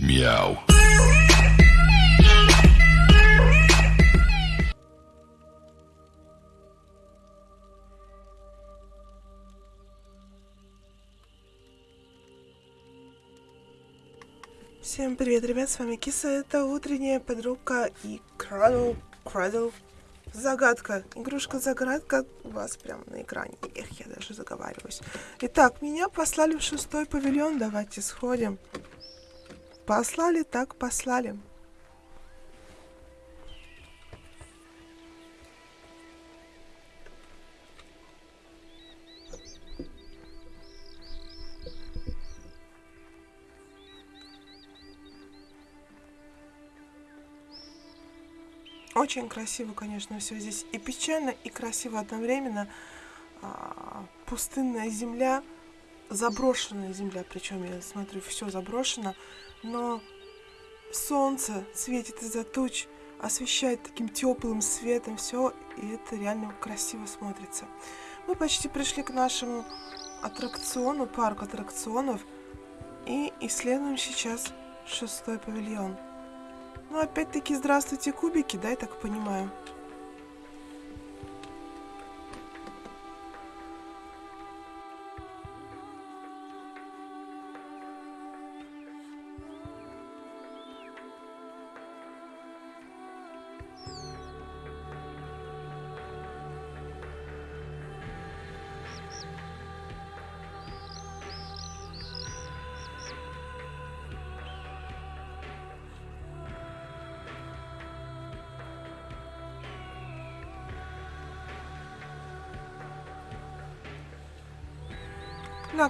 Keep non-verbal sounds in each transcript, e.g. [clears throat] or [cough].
Мяу. Всем привет, ребят, с вами Киса, это утренняя подруга и Крадл, Крадл, загадка, игрушка-загадка у вас прямо на экране, эх, я даже заговариваюсь. Итак, меня послали в шестой павильон, давайте сходим. Послали, так послали. Очень красиво, конечно, все здесь и печально, и красиво одновременно. А, пустынная земля, заброшенная земля, причем я смотрю, все заброшено, но солнце светит из-за туч, освещает таким теплым светом все, и это реально красиво смотрится. Мы почти пришли к нашему аттракциону, парк аттракционов, и исследуем сейчас шестой павильон. Ну, опять-таки, здравствуйте, кубики, да, я так понимаю?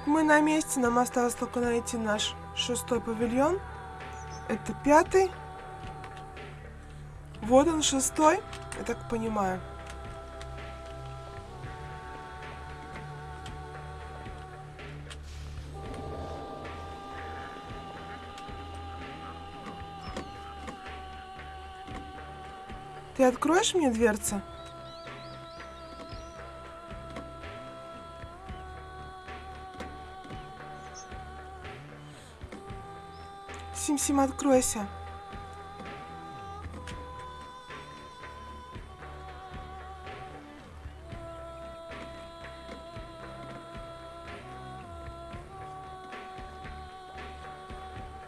Так, мы на месте, нам осталось только найти наш шестой павильон. Это пятый. Вот он, шестой, я так понимаю. Ты откроешь мне дверцы? Сим-Сим, откройся.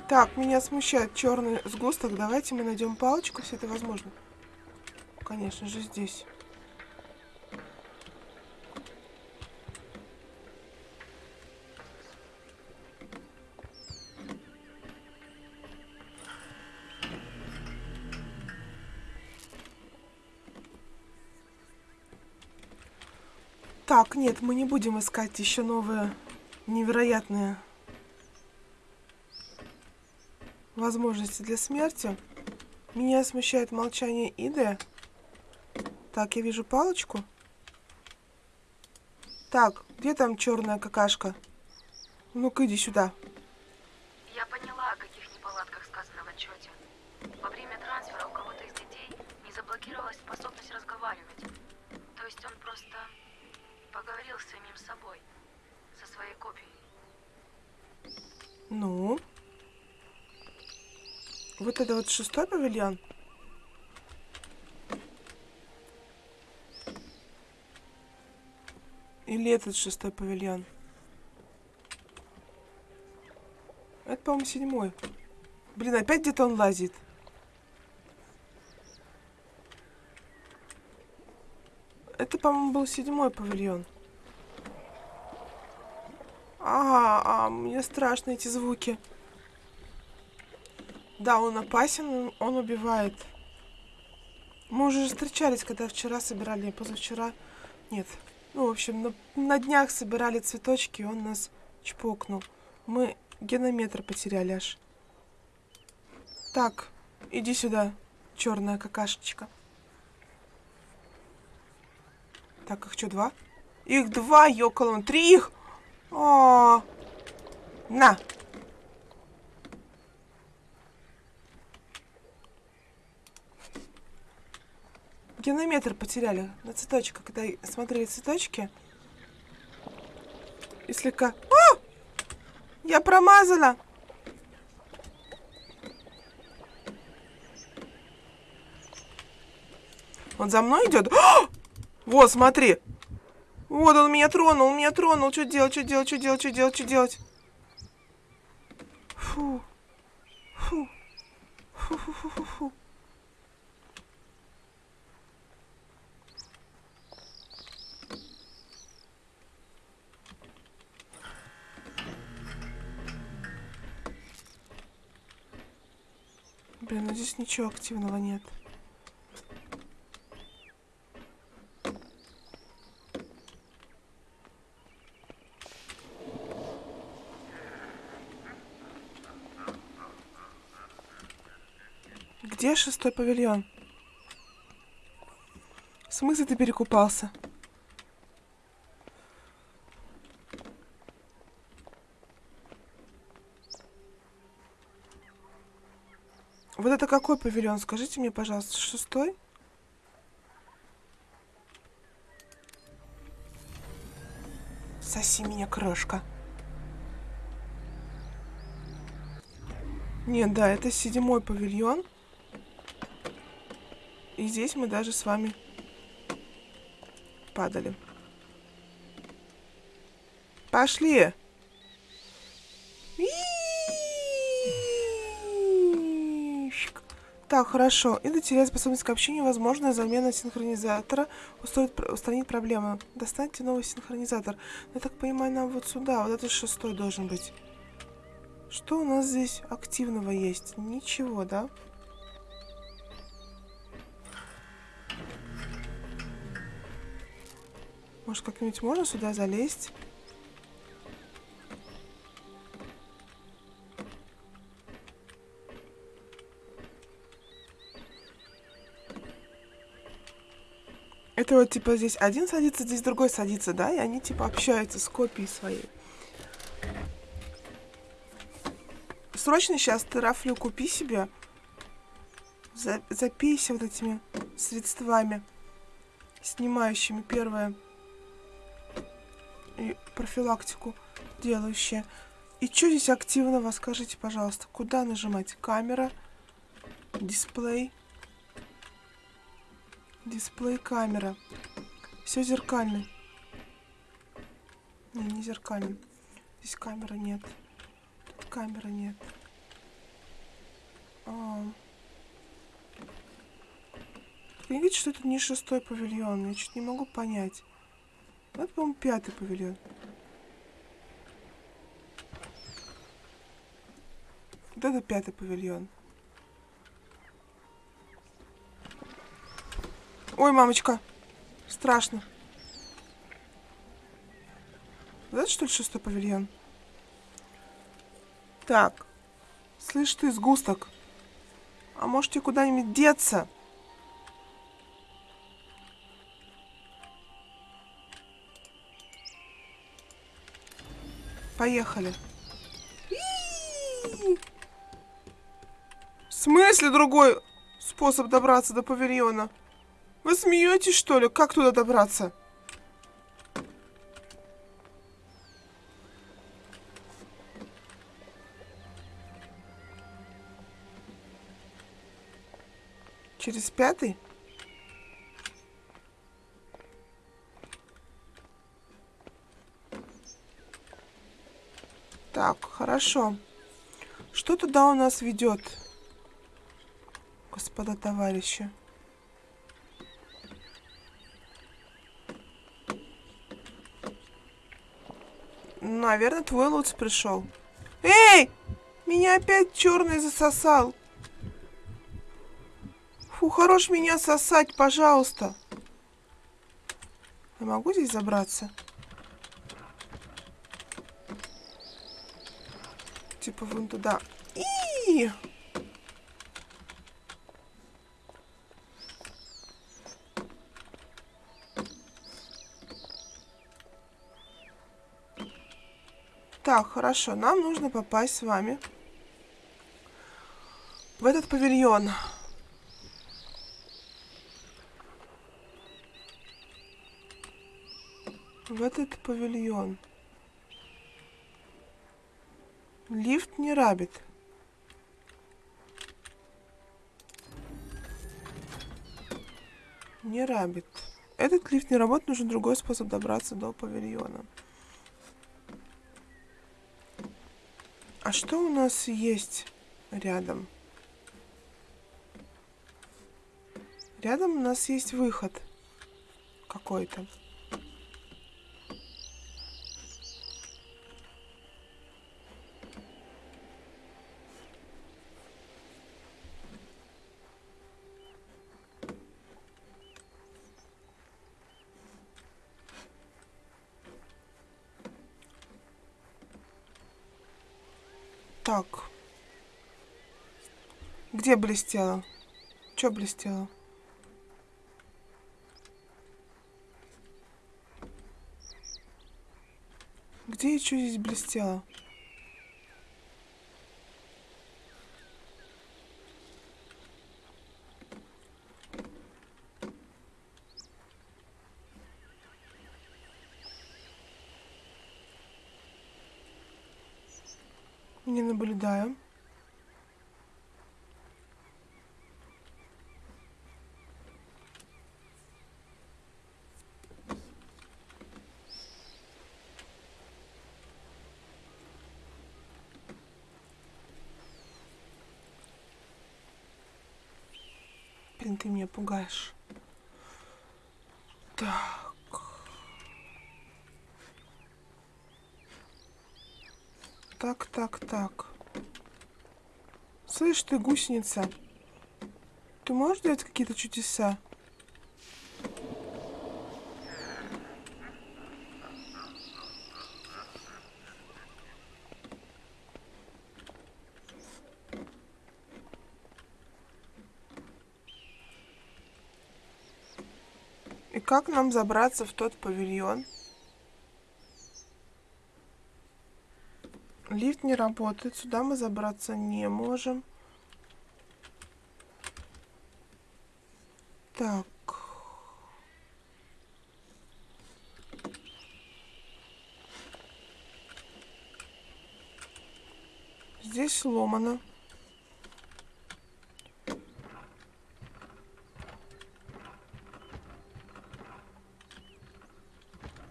Так, меня смущает черный сгусток. Давайте мы найдем палочку, если это возможно. Конечно же, здесь. Так, нет, мы не будем искать еще новые невероятные возможности для смерти. Меня смущает молчание Иды. Так, я вижу палочку. Так, где там черная какашка? Ну-ка, иди сюда. Я поняла, о каких неполадках сказано в отчете. Во время трансфера у кого-то из детей не заблокировалась способность разговаривать. То есть он просто поговорил с самим собой, со своей копией. Ну? Вот это вот шестой павильон? Или этот шестой павильон? Это, по-моему, седьмой. Блин, опять где-то он лазит. По-моему, был седьмой павильон. А, а, мне страшно эти звуки. Да, он опасен, он убивает. Мы уже встречались, когда вчера собирали, позавчера. Нет. Ну, в общем, на, на днях собирали цветочки, и он нас чпокнул. Мы генометр потеряли аж. Так, иди сюда, черная какашечка. Так, их что, два? Их два, ёкалон. Три их! О, -о, -о. На! Генометр потеряли на цветочках, когда смотрели цветочки. И слегка... О! Я промазала! Он за мной идет. А! Вот, смотри. Вот он меня тронул, меня тронул. Что делать, что делать, что делать, что делать, что делать? Фу. Фу. Фу, фу, фу, фу, фу. Блин, ну здесь ничего активного нет. Шестой павильон? В смысле ты перекупался? Вот это какой павильон? Скажите мне, пожалуйста, шестой? Соси меня, крошка. Нет, да, это седьмой павильон. И здесь мы даже с вами падали. Пошли! Так, хорошо. Ида теряет способность к общению. Возможно, замена синхронизатора устроит, устранит проблему. Достаньте новый синхронизатор. Я так понимаю, нам вот сюда. Вот это шестой должен быть. Что у нас здесь активного есть? Ничего, да? Может, как-нибудь можно сюда залезть? Это вот, типа, здесь один садится, здесь другой садится, да? И они, типа, общаются с копией своей. Срочно сейчас ты рафлю купи себе. За, запейся вот этими средствами, снимающими первое и профилактику делающие. И что здесь активного, скажите, пожалуйста, куда нажимать? Камера, дисплей. Дисплей камера. Все зеркальный. Не, не зеркальный. Здесь камеры нет. Тут камеры нет. А. Я видите, что это не шестой павильон. Я чуть не могу понять. Это, по-моему, пятый павильон. Вот это пятый павильон. Ой, мамочка. Страшно. Вот это что ли шестой павильон? Так. Слышь ты, сгусток. А может тебе куда-нибудь деться? Поехали. В смысле другой способ добраться до павильона? Вы смеетесь, что ли? Как туда добраться? Через пятый? Так, хорошо. Что туда у нас ведет, господа товарищи? Наверное, твой Луц пришел. Эй! Меня опять черный засосал. Фу, хорош меня сосать, пожалуйста. Я могу здесь забраться? Типа вон туда. И! Так, хорошо. Нам нужно попасть с вами в этот павильон. В этот павильон. Лифт не рабит. Не рабит. Этот лифт не работает, нужен другой способ добраться до павильона. А что у нас есть рядом? Рядом у нас есть выход какой-то. Так. Где блестело? Что блестело? Где что здесь блестело? Не наблюдаю. Блин, ты меня пугаешь. Так. Так, так, так. Слышь ты, гусеница, ты можешь делать какие-то чудеса? И как нам забраться в тот павильон? Не работает, сюда мы забраться не можем. Так. Здесь сломано.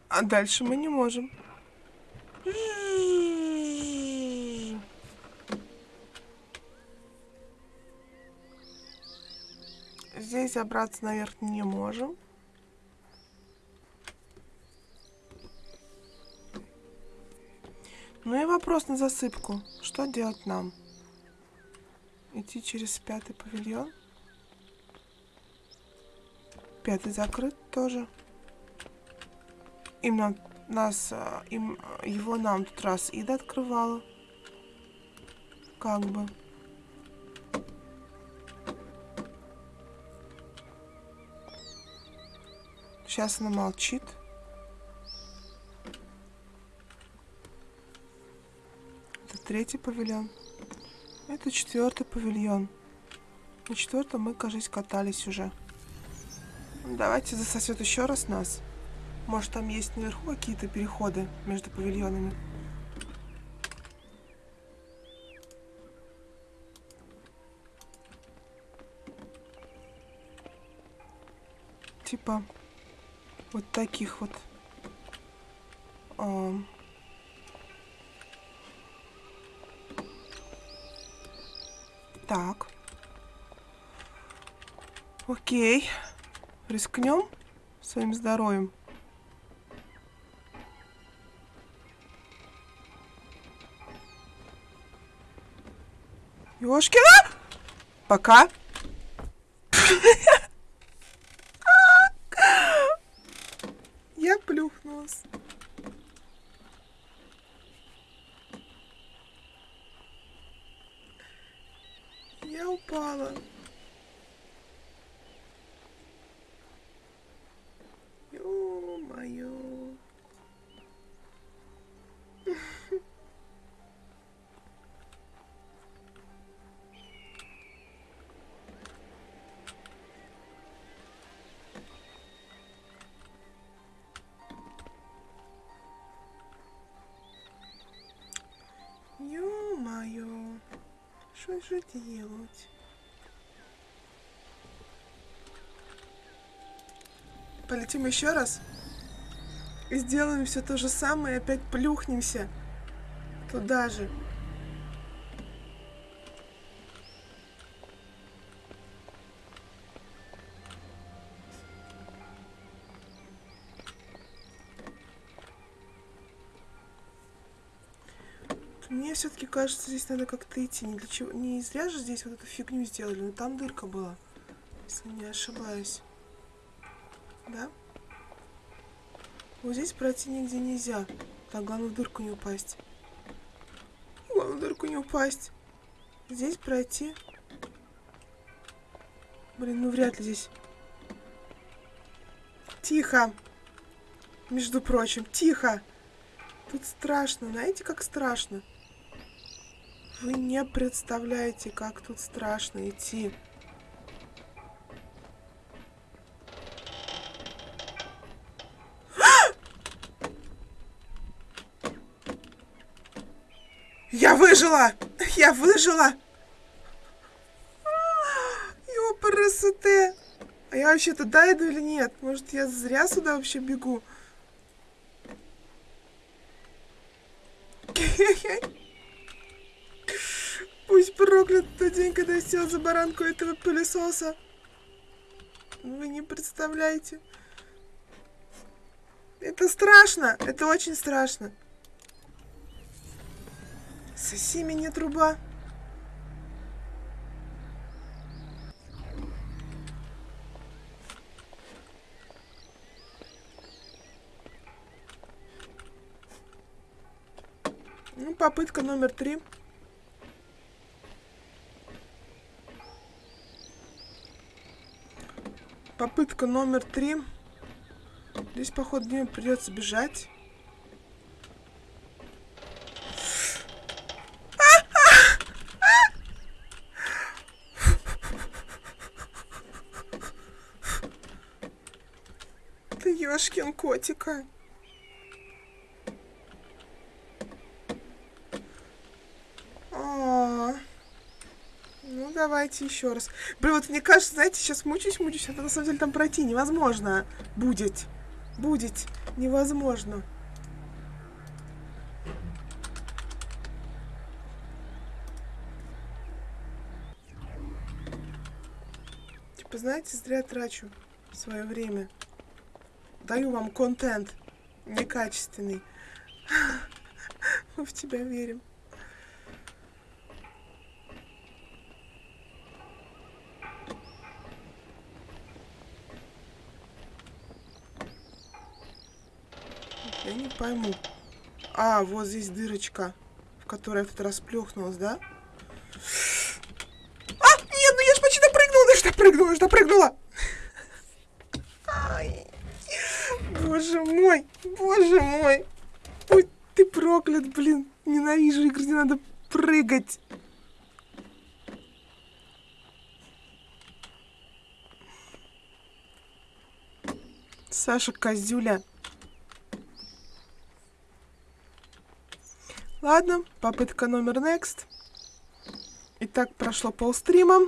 А дальше мы не можем. Здесь забраться наверх не можем. Ну и вопрос на засыпку. Что делать нам? Идти через пятый павильон? Пятый закрыт тоже. Им нам, нас, им, его нам тут раз Ида открывала. Как бы. Сейчас она молчит. Это третий павильон. Это четвертый павильон. На четвертом мы, кажется, катались уже. Давайте засосет еще раз нас. Может, там есть наверху какие-то переходы между павильонами. Типа вот таких вот. А... Так. Окей. Рискнем своим здоровьем. Ёшкина! Пока. Же делать? Полетим еще раз. И сделаем все то же самое, и опять плюхнемся туда же. Все-таки кажется, здесь надо как-то идти. Не, для чего... не зря же здесь вот эту фигню сделали. Но там дырка была, если не ошибаюсь. Да? Вот здесь пройти нигде нельзя. Так, главное в дырку не упасть. Главное в дырку не упасть. Здесь пройти. Блин, ну вряд ли здесь. Тихо. Между прочим, тихо. Тут страшно. Знаете, как страшно? Вы не представляете, как тут страшно идти. Я выжила! Я выжила! Ёпарасоте! А я вообще туда иду или нет? Может, я зря сюда вообще бегу? Пусть проклят тот день, когда я сел за баранку этого пылесоса. Вы не представляете. Это страшно. Это очень страшно. Соси меня, труба. Ну, попытка номер три. Попытка номер три. Здесь, походу, мне придется бежать. Ты ёшкин котика. Давайте еще раз. Блин, вот мне кажется, знаете, сейчас мучаюсь, мучаюсь, это на самом деле там пройти невозможно. Будет. Будет. Невозможно. Типа, знаете, зря трачу свое время. Даю вам контент некачественный. [laughs] Мы в тебя верим. Я не пойму. А, вот здесь дырочка, в которой я в этот раз плюхнулась, да? А, нет, ну я ж почти допрыгнула, я ж допрыгнула, я ж допрыгнула. Ай. Боже мой, боже мой. Ой, ты проклят, блин. Ненавижу игры, где надо прыгать. Саша Козюля. Ладно, попытка номер next. Итак, прошло полстрима.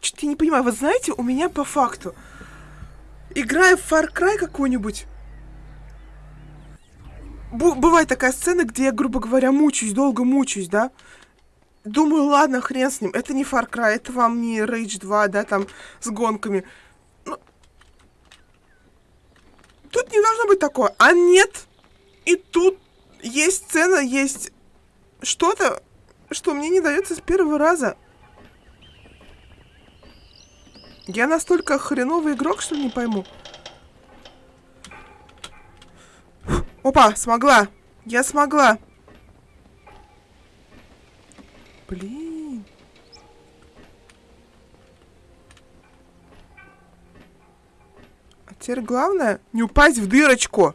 Что-то я не понимаю. Вы знаете, у меня по факту, играя в Far Cry какую-нибудь, бывает такая сцена, где я, грубо говоря, мучаюсь, долго мучаюсь, да? Думаю, ладно, хрен с ним. Это не Far Cry, это вам не Rage 2, да, там, с гонками. Но... Тут не должно быть такое. А нет. И тут есть сцена, есть что-то, что мне не дается с первого раза. Я настолько хреновый игрок, что не пойму. Опа, смогла. Я смогла. Блин. А теперь главное не упасть в дырочку.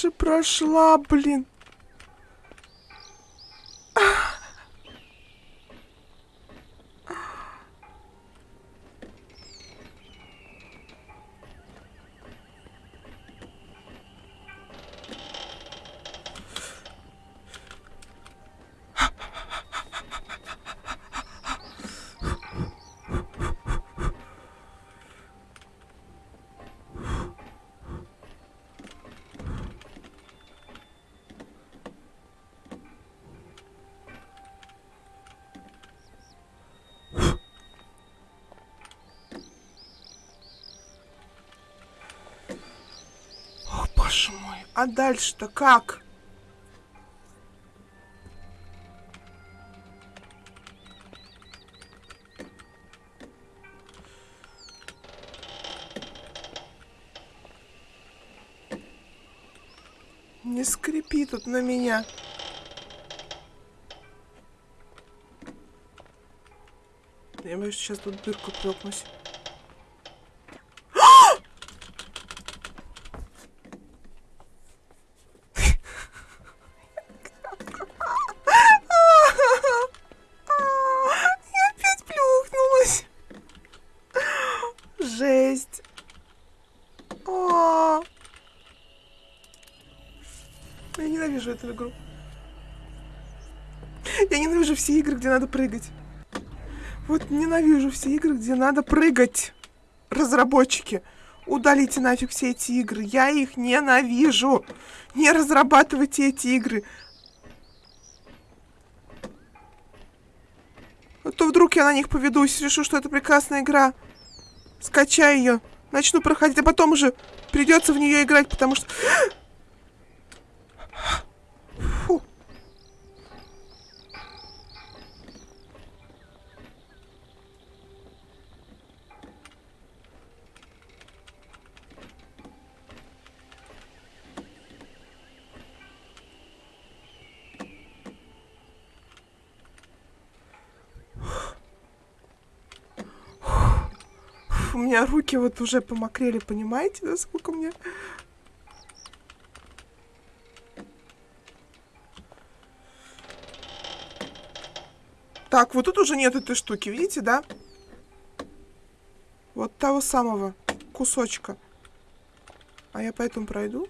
же прошла, блин. А дальше-то как? Не скрипи тут на меня. Я боюсь, сейчас тут дырку прёкнусь. Где надо прыгать. Вот ненавижу все игры, где надо прыгать. Разработчики, удалите нафиг все эти игры. Я их ненавижу. Не разрабатывайте эти игры. А то вдруг я на них поведусь, решу, что это прекрасная игра. Скачаю ее, начну проходить, а потом уже придется в нее играть, потому что... меня руки вот уже помокрели, понимаете, насколько мне... Так, вот тут уже нет этой штуки, видите, да? Вот того самого кусочка. А я поэтому пройду.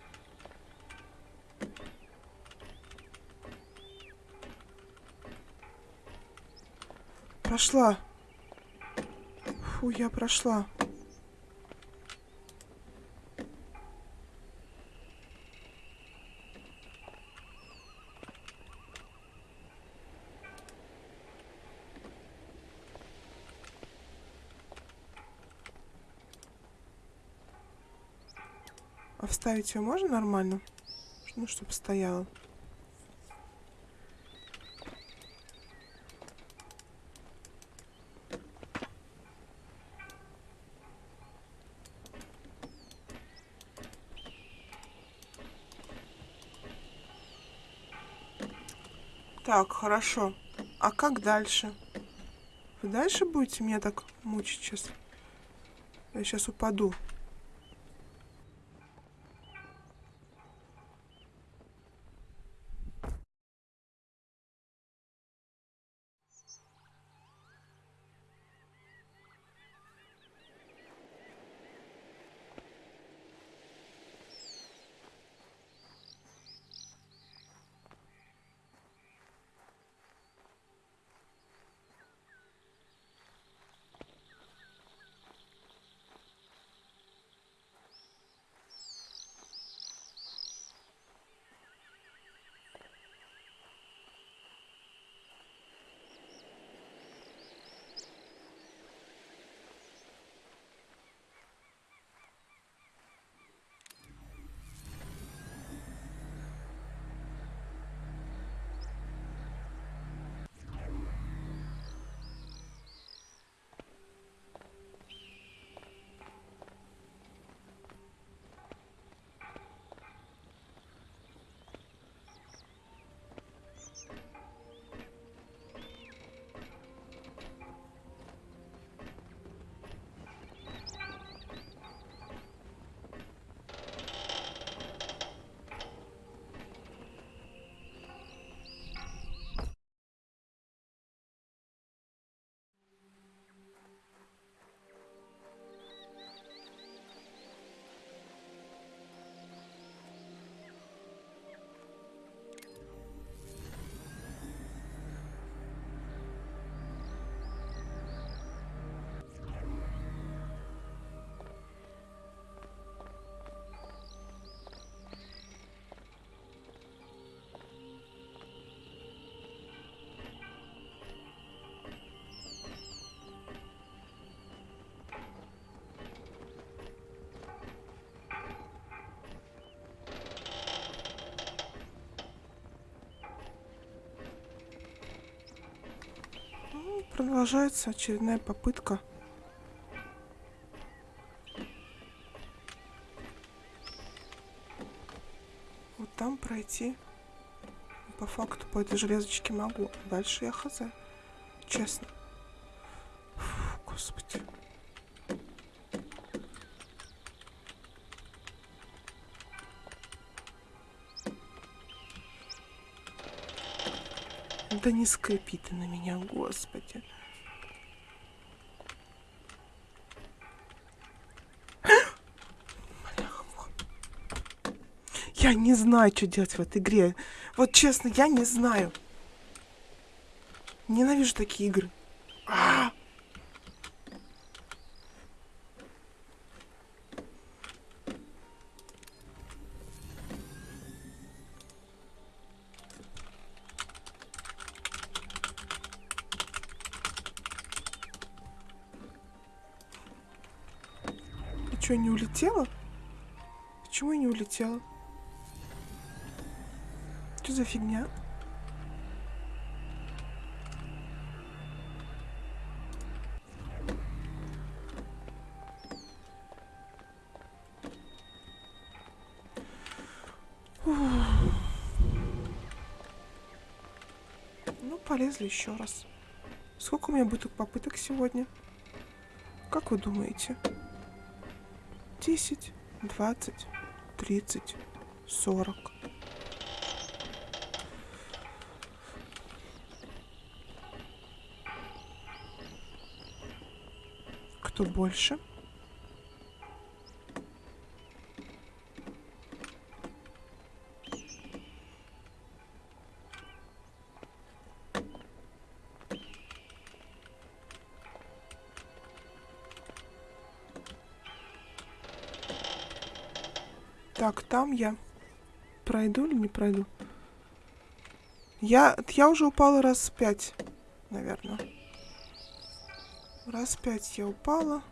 Прошла. Фу, я прошла. Вставить ее можно нормально? Ну, чтобы стояла. Так, хорошо. А как дальше? Вы дальше будете меня так мучить сейчас? Я сейчас упаду. Продолжается очередная попытка. Вот там пройти. По факту по этой железочке могу. Дальше я хз. Честно. Да не скрипи ты на меня, господи. Я не знаю, что делать в этой игре. Вот честно, я не знаю. Ненавижу такие игры. Что, не улетела? Почему я не улетела? Что за фигня? Ну, полезли еще раз. Сколько у меня будет попыток сегодня? Как вы думаете? 10, 20, 30, 40. Кто больше? Там я пройду или не пройду? Я, я уже упала раз пять, наверное. Раз пять я упала.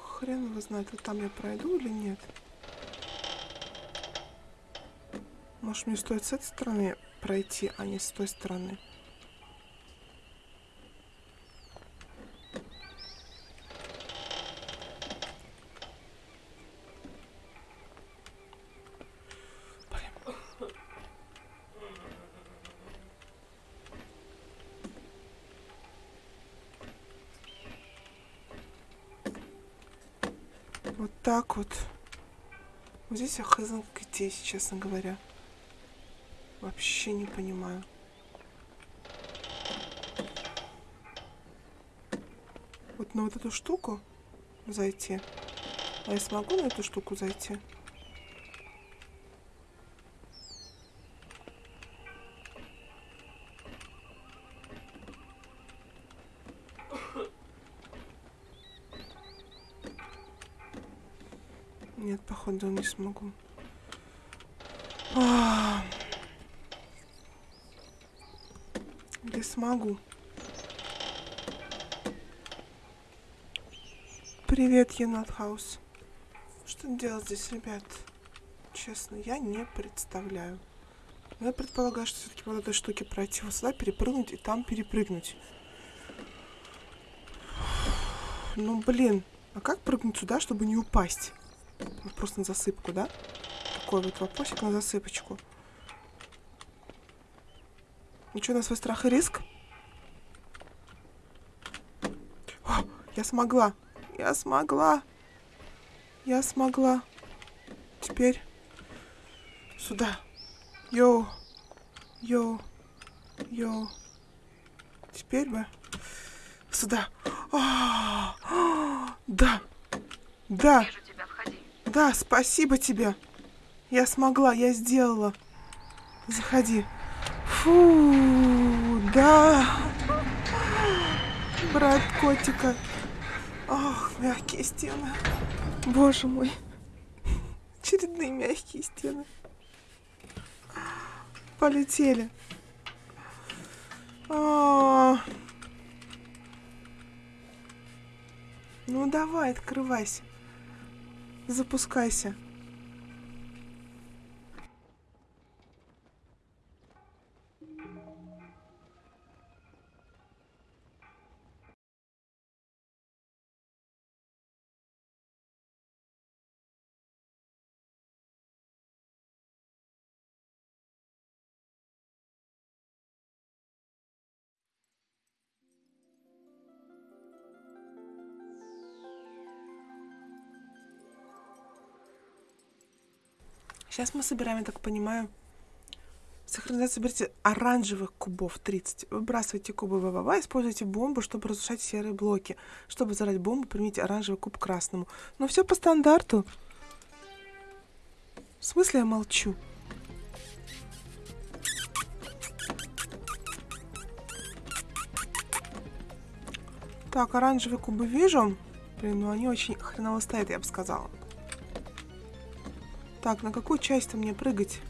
Хрен его знает, вот там я пройду или нет. Может, мне стоит с этой стороны пройти, а не с той стороны. Вот так вот. Вот здесь я хз где, честно говоря. Вообще не понимаю. Вот на вот эту штуку зайти. А я смогу на эту штуку зайти? Походу не смогу. А. Или смогу. Привет, Енотхаус. Что делать здесь, ребят? Честно, я не представляю. Но я предполагаю, что все-таки по этой штуке пройти вот сюда, перепрыгнуть и там перепрыгнуть. Ну, блин. А как прыгнуть сюда, чтобы не упасть? Просто на засыпку, да? Такой вот вопросик на засыпочку. Ну что, на свой страх и риск? О, я смогла. Я смогла. Я смогла. Теперь сюда. Йоу. Йоу. Йоу. Теперь бы сюда. А, а, да. Да. Да, спасибо тебе. Я смогла, я сделала. Заходи. Фу, да. Брат котика. Ох, мягкие стены. Боже мой. Очередные мягкие стены. Полетели. А. Ну давай, открывайся. Запускайся. Сейчас мы собираем, я так понимаю, сохранять, соберите оранжевых кубов 30. Выбрасывайте кубы ВВВ, используйте бомбу, чтобы разрушать серые блоки. Чтобы взорвать бомбу, примите оранжевый куб красному. Но все по стандарту. В смысле я молчу? Так, оранжевые кубы вижу. Блин, ну они очень хреново стоят, я бы сказала. Так, на какую часть-то мне прыгать?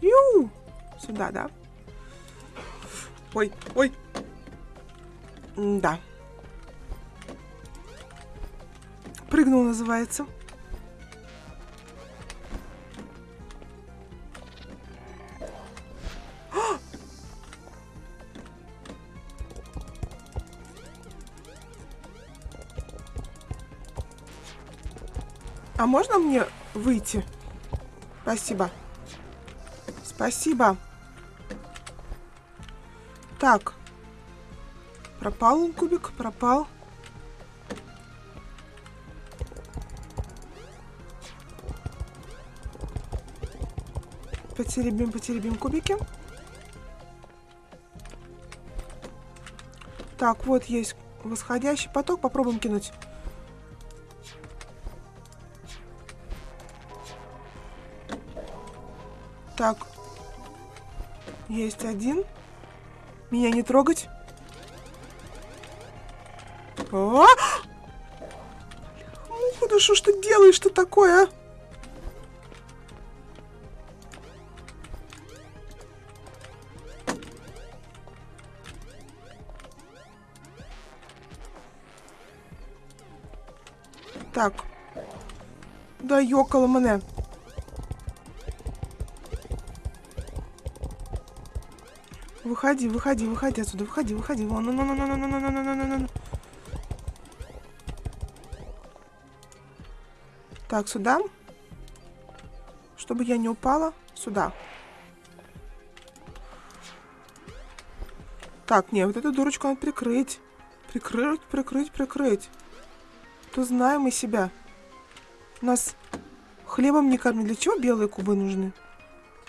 Ю! Сюда, да? Ой, ой. Да. Прыгнул, называется. А можно мне выйти? Спасибо. Спасибо. Так. Пропал он кубик, пропал. Потеребим, потеребим кубики. Так, вот есть восходящий поток. Попробуем кинуть. Есть один. Меня не трогать. А! Ну, да что ж ты делаешь, что такое, а? Так. Да йокало мене. Выходи, выходи, выходи отсюда, выходи, выходи. Вон, ну, ну, ну, ну, ну, ну, ну, ну, ну, ну, ну. Так, сюда. Чтобы я не упала. Сюда. Так, не, вот эту дурочку надо прикрыть. Прикрыть, прикрыть, прикрыть. То знаем мы себя. Нас хлебом не кормят. Для чего белые кубы нужны?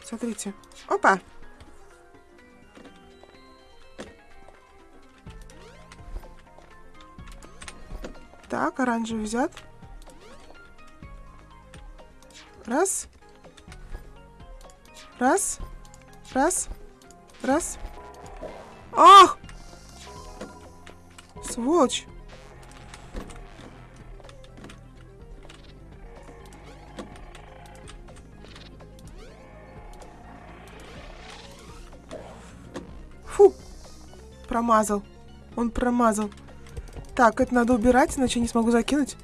Смотрите. Опа! Оранжевый взят. Раз. Раз. Раз. Раз. Ах! Сволочь. Фу. Промазал. Он промазал. Так, это надо убирать, иначе не смогу закинуть.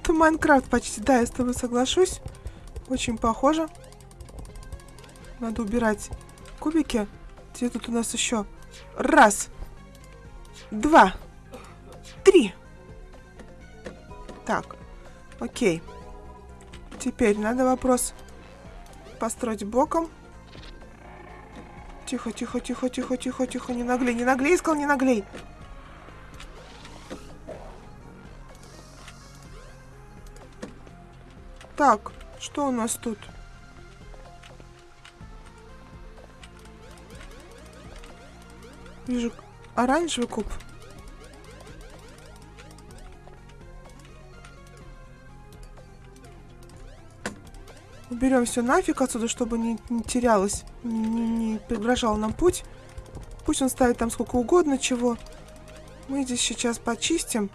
Это Майнкрафт почти, да, я с тобой соглашусь. Очень похоже. Надо убирать кубики. Где тут у нас еще? Раз. Два. Три. Так. Окей. Теперь надо вопрос построить боком. Тихо, тихо, тихо, тихо, тихо, тихо. Не наглей, не наглей, сказал, не наглей. Так, что у нас тут? Вижу оранжевый куб. Уберем все нафиг отсюда, чтобы не, не терялось, не, не, прегражал нам путь. Пусть он ставит там сколько угодно чего. Мы здесь сейчас почистим.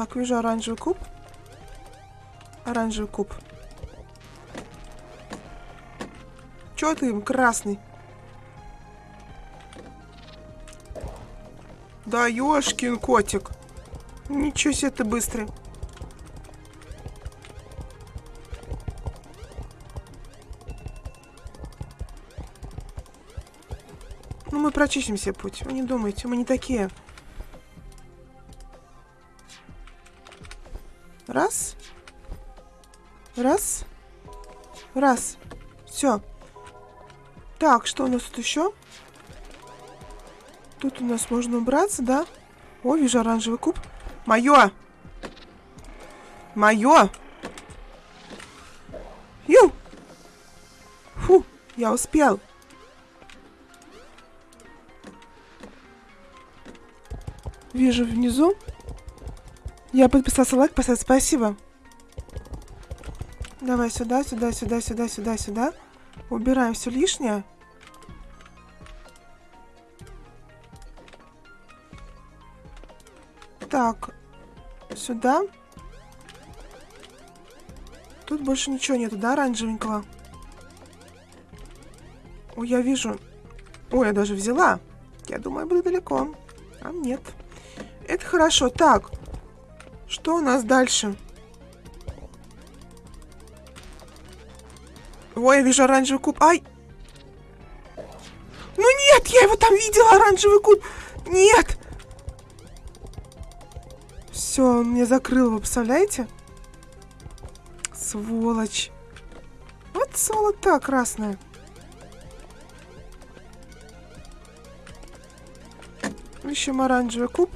Так, вижу оранжевый куб. Оранжевый куб. Чё ты им красный? Да ёшкин котик. Ничего себе ты быстрый. Ну, мы прочистим себе путь. Вы не думайте, мы не такие. Раз. Раз. Раз. Все. Так, что у нас тут еще? Тут у нас можно убраться, да? О, вижу оранжевый куб. Мое! Мое! Ю! Фу, я успел. Вижу внизу. Я подписался лайк поставить. Спасибо. Давай сюда, сюда, сюда, сюда, сюда, сюда. Убираем все лишнее. Так, сюда. Тут больше ничего нету, да, оранжевенького? Ой, я вижу. Ой, я даже взяла. Я думаю, я буду далеко. А нет. Это хорошо. Так, что у нас дальше? Ой, я вижу оранжевый куб. Ай! Ну нет, я его там видела, оранжевый куб. Нет! Все, он мне закрыл, вы представляете? Сволочь. Вот сволота красная. Ищем оранжевый куб.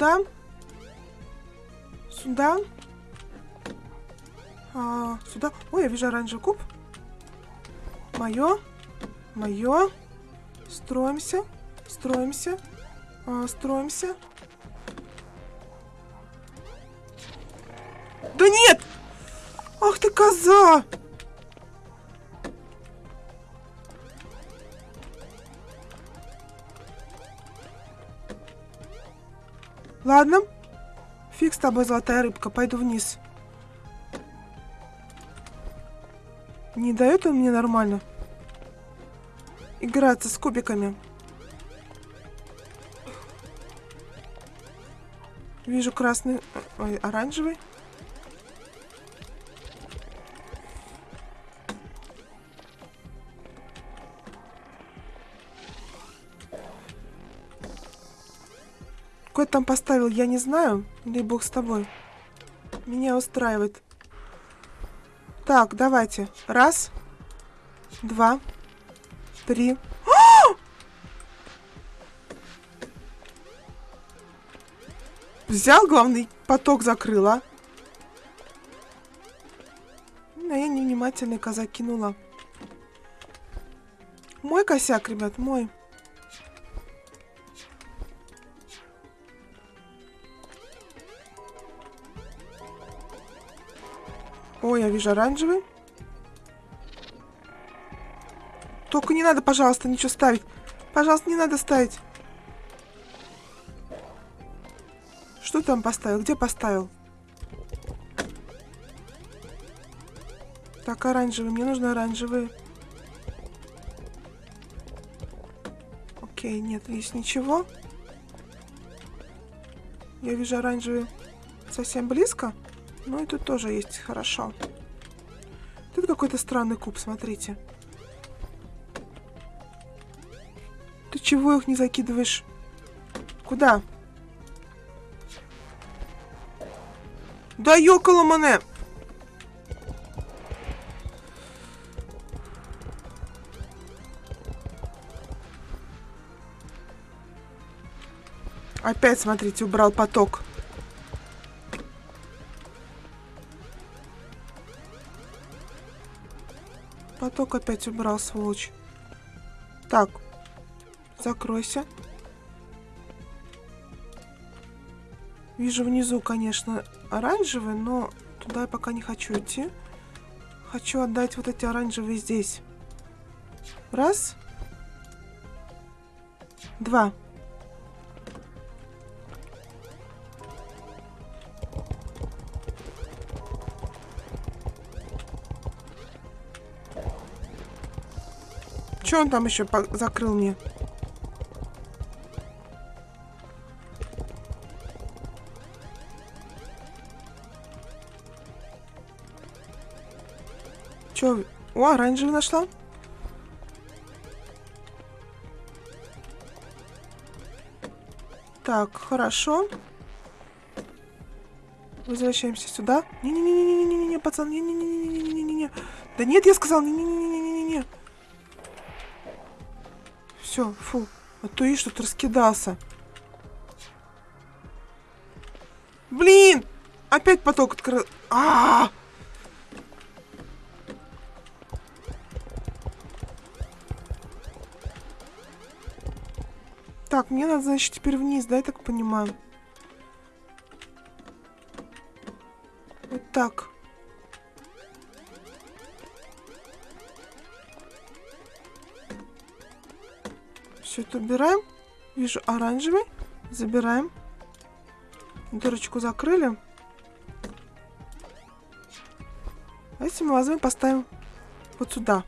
Сюда. Сюда. А, сюда. Ой, я вижу оранжевый куб. Мое. Мое. Строимся. Строимся. А, строимся. Да нет! Ах ты коза! Ладно. Фиг с тобой, золотая рыбка. Пойду вниз. Не дает он мне нормально играться с кубиками. Вижу красный, ой, оранжевый. Там поставил, я не знаю. Или бог с тобой. Меня устраивает. Так, давайте. Раз. Два. Три. [gasps] Взял главный поток закрыла. А я невнимательный коза кинула. Мой косяк, ребят, мой. Я вижу оранжевый. Только не надо, пожалуйста, ничего ставить. Пожалуйста, не надо ставить. Что там поставил? Где поставил? Так, оранжевый. Мне нужно оранжевый. Окей, нет, здесь ничего. Я вижу оранжевый совсем близко. Ну и тут тоже есть хорошо. Тут какой-то странный куб, смотрите. Ты чего их не закидываешь? Куда? Да ёкало! Опять, смотрите, убрал поток. Поток опять убрал, сволочь. Так, закройся. Вижу внизу, конечно, оранжевый, но туда я пока не хочу идти. Хочу отдать вот эти оранжевые здесь. Раз. Два. Че он там еще закрыл мне? Че? О, оранжевый нашла. Так, хорошо. Возвращаемся сюда. Не-не-не-не-не-не-не, пацан, не-не-не-не-не-не-не-не. Да нет, я сказал, не-не-не-не-не-не. Все, фу. А то что-то раскидался. Блин! Опять поток открыл. А, -а, а Так, мне надо, значит, теперь вниз, да, я так понимаю? Вот так. Убираем. Вижу оранжевый. Забираем. Дырочку закрыли. А если мы возьмем, поставим вот сюда.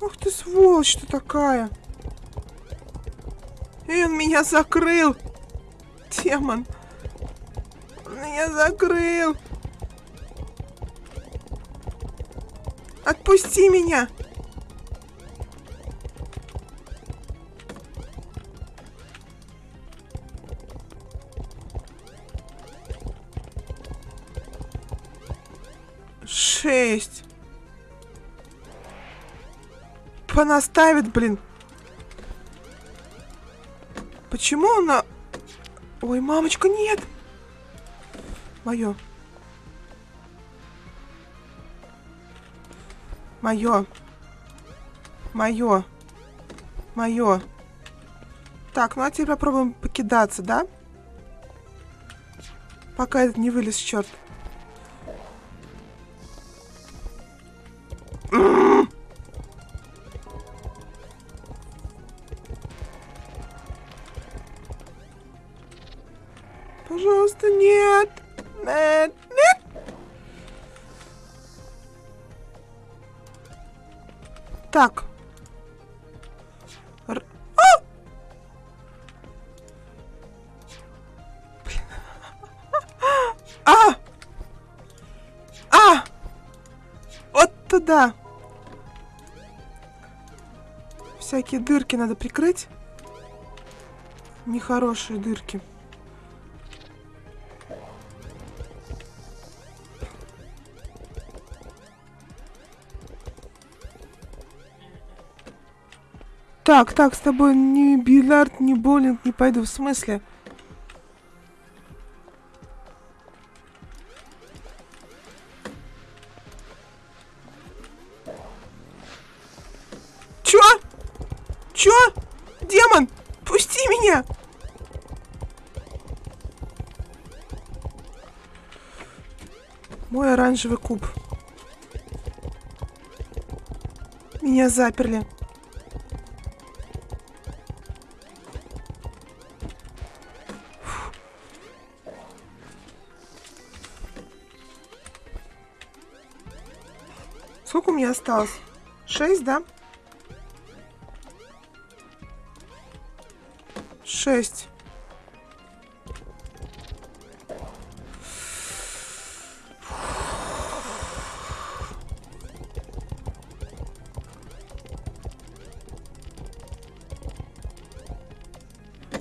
Ух ты, сволочь ты такая. И он меня закрыл. Демон. Он меня закрыл. Отпусти меня. Шесть. Понаставит, блин. Почему она... Ой, мамочка, нет! Мое. Мое. Мое. Мое. Так, ну а теперь попробуем покидаться, да? Пока этот не вылез, черт. Так. Р... А! а! А! Вот туда. Всякие дырки надо прикрыть. Нехорошие дырки. Так, так, с тобой ни бильярд, ни боулинг не пойду. В смысле? Чё? Чё? Демон, пусти меня! Мой оранжевый куб. Меня заперли. Осталось? Шесть, да? Шесть.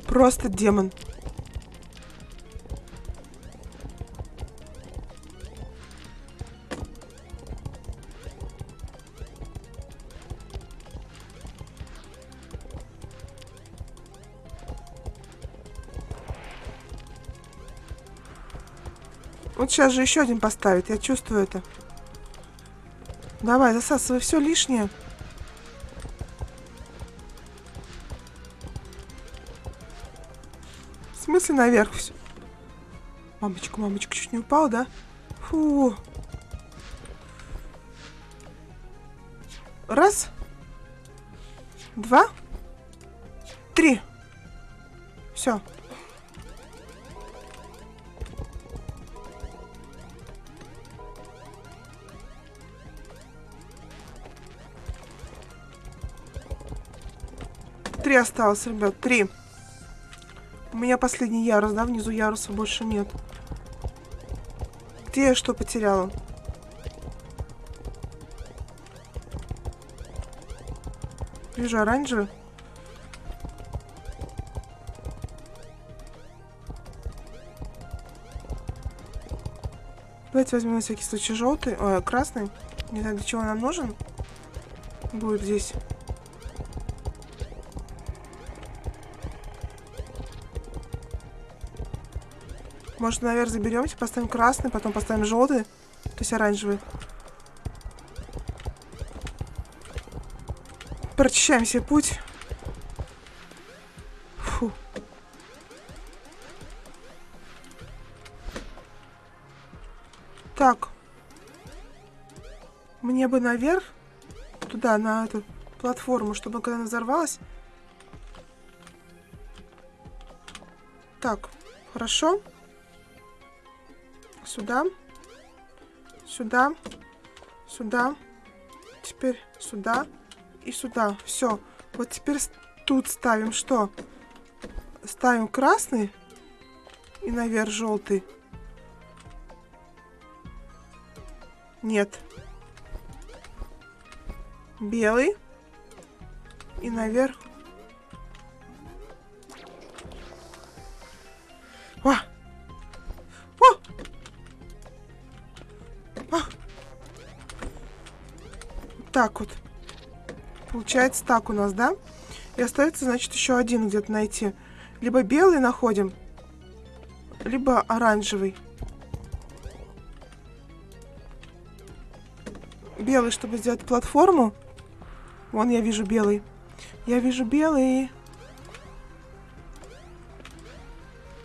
Просто демон. Сейчас же еще один поставит, я чувствую это. Давай, засасывай все лишнее. В смысле наверх все? Мамочка, мамочка, чуть не упал, да? Фу. Раз. Осталось, ребят, три. У меня последний ярус, да? Внизу яруса больше нет. Где я что потеряла? Вижу оранжевый. Давайте возьмем на всякий случай желтый, ой, красный. Не знаю, для чего нам нужен. Будет здесь. Может, наверх заберемся, поставим красный, потом поставим желтый, то есть оранжевый. Прочищаем себе путь. Фу. Так. Мне бы наверх, туда, на эту платформу, чтобы когда она взорвалась. Так, хорошо. Сюда. Сюда. Сюда. Теперь сюда. И сюда. Все. Вот теперь тут ставим что? Ставим красный. И наверх желтый. Нет. Белый. И наверх. Так вот. Получается так у нас, да? И остается, значит, еще один где-то найти. Либо белый находим, либо оранжевый. белый, чтобы сделать платформу. Вон я вижу белый. Я вижу белый.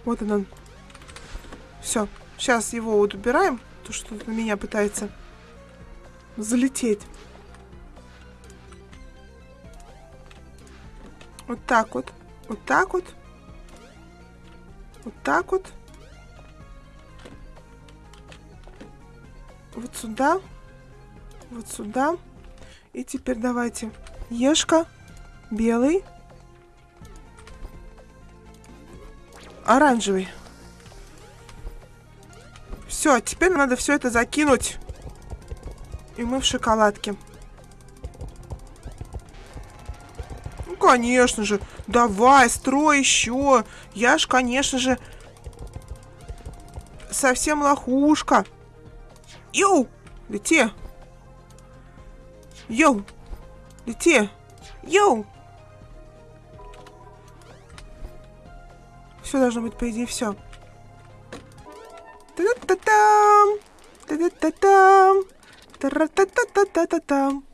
Вот он. Все. Сейчас его вот убираем. То, что на меня пытается залететь. Вот так вот. Вот так вот. Вот так вот. Вот сюда вот сюда. И теперь давайте ешка, белый, оранжевый. Все, теперь надо все это закинуть. И мы в шоколадке. Конечно же. Давай, строй еще. Я ж, конечно же, совсем лохушка. Yo, лети. Yo! Лети! Yo! Все должно быть, по идее, все. Та-та-та-там! Та-та-та-там! Та-ра-та-та-та-та-та-там!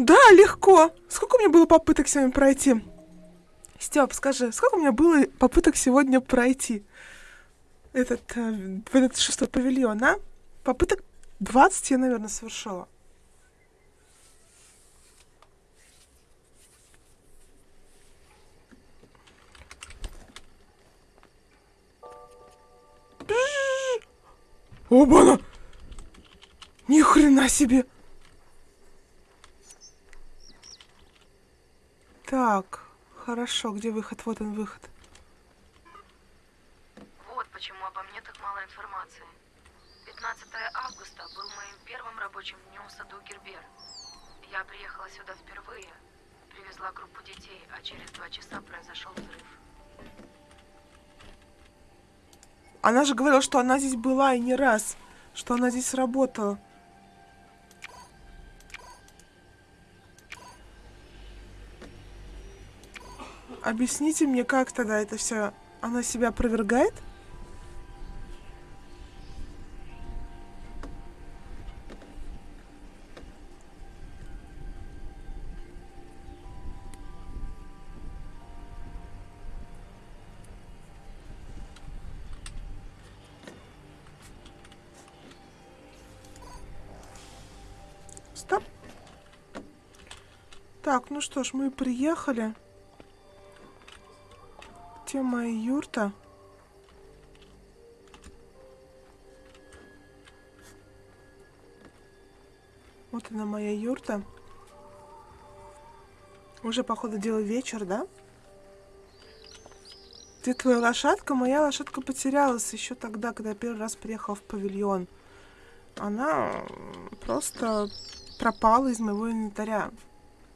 Да, легко. Сколько у меня было попыток с вами пройти? Степ, скажи, сколько у меня было попыток сегодня пройти этот, э, в этот шестой павильон, а? Попыток 20 я, наверное, совершила. Оба-на! Ни хрена себе! Так. Хорошо, где выход? Вот он выход. Вот почему обо мне так мало информации. 15 августа был моим первым рабочим днем в саду Гербер. Я приехала сюда впервые, привезла группу детей, а через два часа произошел взрыв. Она же говорила, что она здесь была и не раз, что она здесь работала. Объясните мне, как тогда это все? Она себя опровергает? Стоп. Так, ну что ж, мы приехали где моя юрта? Вот она моя юрта. Уже, походу, дело вечер, да? Где твоя лошадка? Моя лошадка потерялась еще тогда, когда я первый раз приехала в павильон. Она просто пропала из моего инвентаря.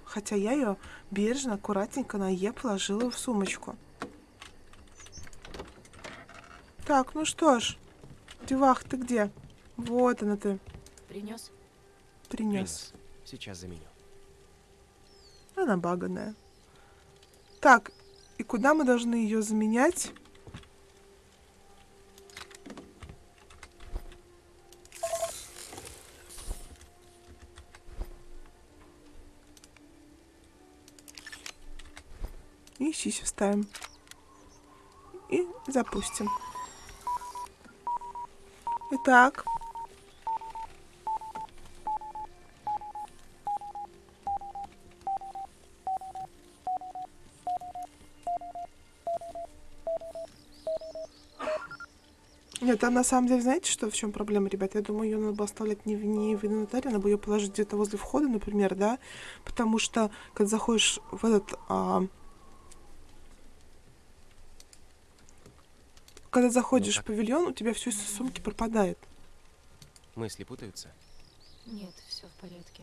Хотя я ее бережно, аккуратненько на Е положила в сумочку. Так, ну что ж. Девах, ты где? Вот она ты. Принес? Принес. Сейчас заменю. Она баганая. Так, и куда мы должны ее заменять? И сисю ставим. И запустим. Итак. Нет, а на самом деле, знаете, что в чем проблема, ребят? Я думаю, ее надо было оставлять не в, не в инвентаре, надо бы ее положить где-то возле входа, например, да? Потому что, когда заходишь в этот... А... Когда заходишь в как? павильон, у тебя все из сумки пропадает. Мысли путаются? Нет, все в порядке.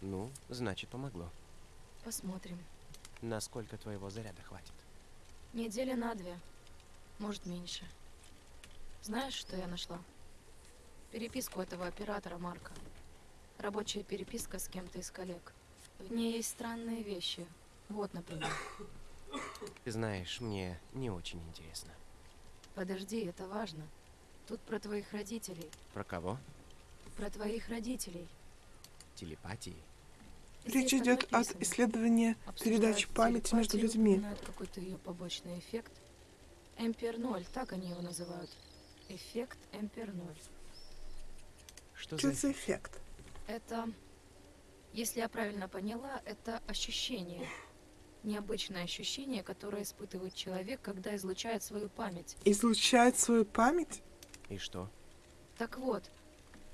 Ну, значит, помогло. Посмотрим. Насколько твоего заряда хватит? Недели на две. Может, меньше. Знаешь, что я нашла? Переписку этого оператора Марка. Рабочая переписка с кем-то из коллег. В ней есть странные вещи. Вот, например. Ты знаешь, мне не очень интересно. Подожди, это важно. Тут про твоих родителей. Про кого? Про твоих родителей. Телепатии? Речь Здесь идет от исследования передачи памяти между людьми. какой-то ее побочный эффект. Эмпер 0, так они его называют. Эффект Эмпер 0. Что Что за эффект? Это, если я правильно поняла, это ощущение. Необычное ощущение, которое испытывает человек, когда излучает свою память. Излучает свою память? И что? Так вот,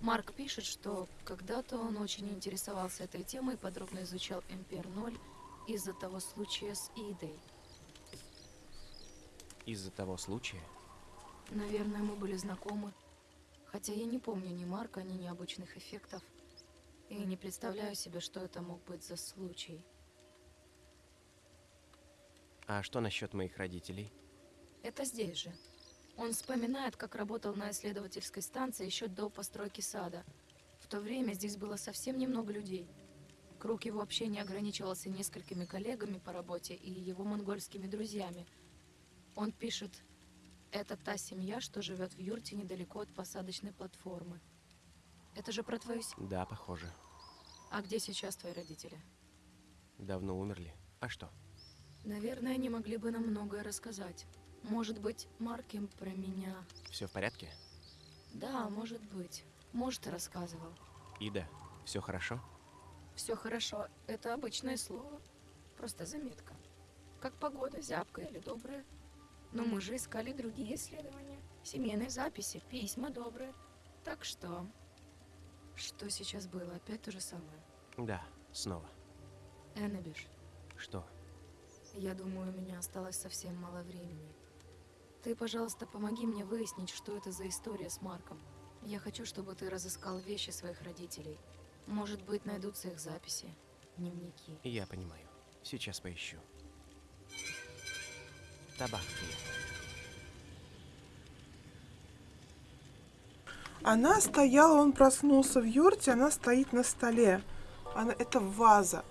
Марк пишет, что когда-то он очень интересовался этой темой и подробно изучал Эмпер 0 из-за того случая с Идой. Из-за того случая? Наверное, мы были знакомы. Хотя я не помню ни Марка, ни необычных эффектов. И не представляю себе, что это мог быть за случай. А что насчет моих родителей? Это здесь же. Он вспоминает, как работал на исследовательской станции еще до постройки сада. В то время здесь было совсем немного людей. Круг его общения ограничивался несколькими коллегами по работе и его монгольскими друзьями. Он пишет, это та семья, что живет в юрте недалеко от посадочной платформы. Это же про твою семью. Да, похоже. А где сейчас твои родители? Давно умерли. А что? Наверное, они могли бы нам многое рассказать. Может быть, Марк им про меня. Все в порядке? Да, может быть. Может, рассказывал. Ида, все хорошо? Все хорошо. Это обычное слово. Просто заметка. Как погода, зябкая или добрая. Но мы же искали другие исследования. Семейные записи, письма добрые. Так что... Что сейчас было? Опять то же самое. Да, снова. Эннебиш, Что? Я думаю, у меня осталось совсем мало времени. Ты, пожалуйста, помоги мне выяснить, что это за история с Марком. Я хочу, чтобы ты разыскал вещи своих родителей. Может быть, найдутся их записи, дневники. Я понимаю. Сейчас поищу. Табак. Она стояла, он проснулся в юрте, она стоит на столе. Она, это ваза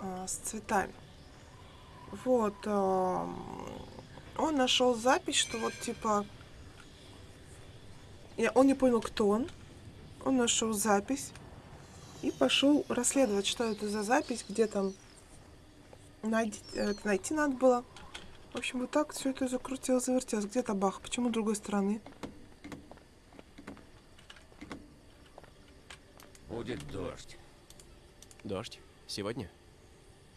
а, с цветами. Вот. он нашел запись, что вот типа... Я, он не понял, кто он. Он нашел запись и пошел расследовать, что это за запись, где там найти, это найти надо было. В общем, вот так все это закрутилось, завертелось. Где табах? Почему с другой стороны? Будет дождь. Дождь? Сегодня?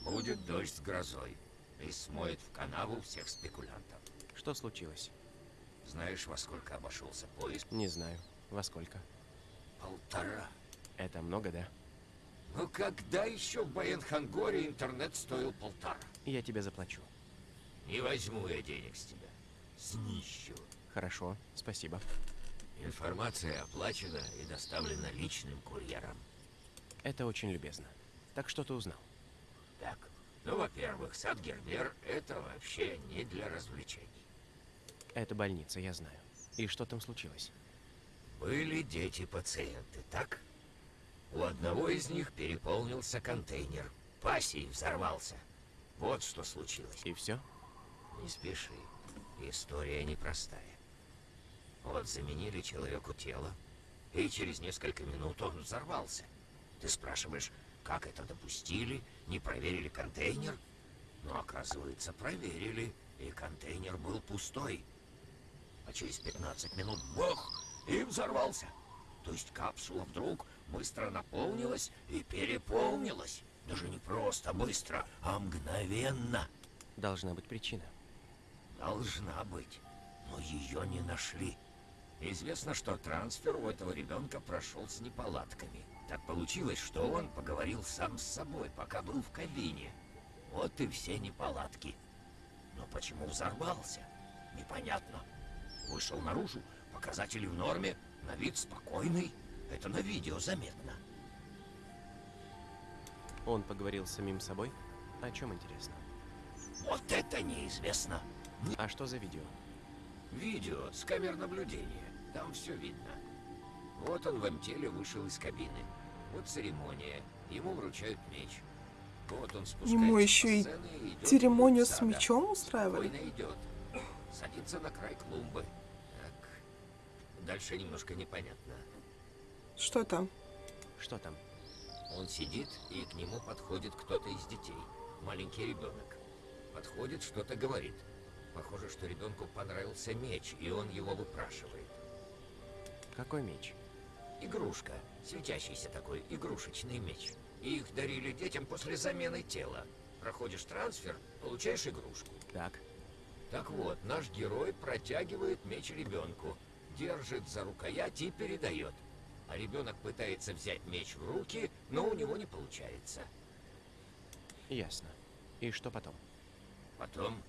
Будет дождь с грозой. И смоет в канаву всех спекулянтов. Что случилось? Знаешь, во сколько обошелся поезд? Не знаю. Во сколько? Полтора. Это много, да? Ну когда еще в Баянхангоре интернет стоил полтора? Я тебе заплачу. Не возьму я денег с тебя. снищу. Хорошо, спасибо. Информация оплачена и доставлена личным курьером. Это очень любезно. Так что ты узнал? Так, ну, во-первых, сад Гербер — это вообще не для развлечений. Это больница, я знаю. И что там случилось? Были дети-пациенты, так? У одного из них переполнился контейнер. Пассий взорвался. Вот что случилось. И все? Не спеши. История непростая. Вот заменили человеку тело, и через несколько минут он взорвался. Ты спрашиваешь, как это допустили, не проверили контейнер? Но оказывается, проверили, и контейнер был пустой. А через 15 минут бог и взорвался. То есть капсула вдруг быстро наполнилась и переполнилась. Даже не просто быстро, а мгновенно. Должна быть причина. Должна быть, но ее не нашли. Известно, что трансфер у этого ребенка прошел с неполадками. Так получилось, что он поговорил сам с собой, пока был в кабине. Вот и все неполадки. Но почему взорвался? Непонятно. Вышел наружу, показатели в норме, на вид спокойный. Это на видео заметно. Он поговорил с самим собой? О чем интересно? Вот это неизвестно. А что за видео? Видео с камер наблюдения. Там все видно. Вот он в МТеле вышел из кабины. Вот церемония. Ему вручают меч. Вот он спускается Ему еще и сцены и идет Церемонию с мечом устраивали? Идет. Садится на край клумбы. Так. Дальше немножко непонятно. Что там? Что там? Он сидит, и к нему подходит кто-то из детей. Маленький ребенок. Подходит, что-то говорит. Похоже, что ребенку понравился меч, и он его выпрашивает. Какой меч? Игрушка. Светящийся такой, игрушечный меч. И их дарили детям после замены тела. Проходишь трансфер, получаешь игрушку. Так. Так вот, наш герой протягивает меч ребенку, держит за рукоять и передает. А ребенок пытается взять меч в руки, но у него не получается. Ясно. И что потом? Потом...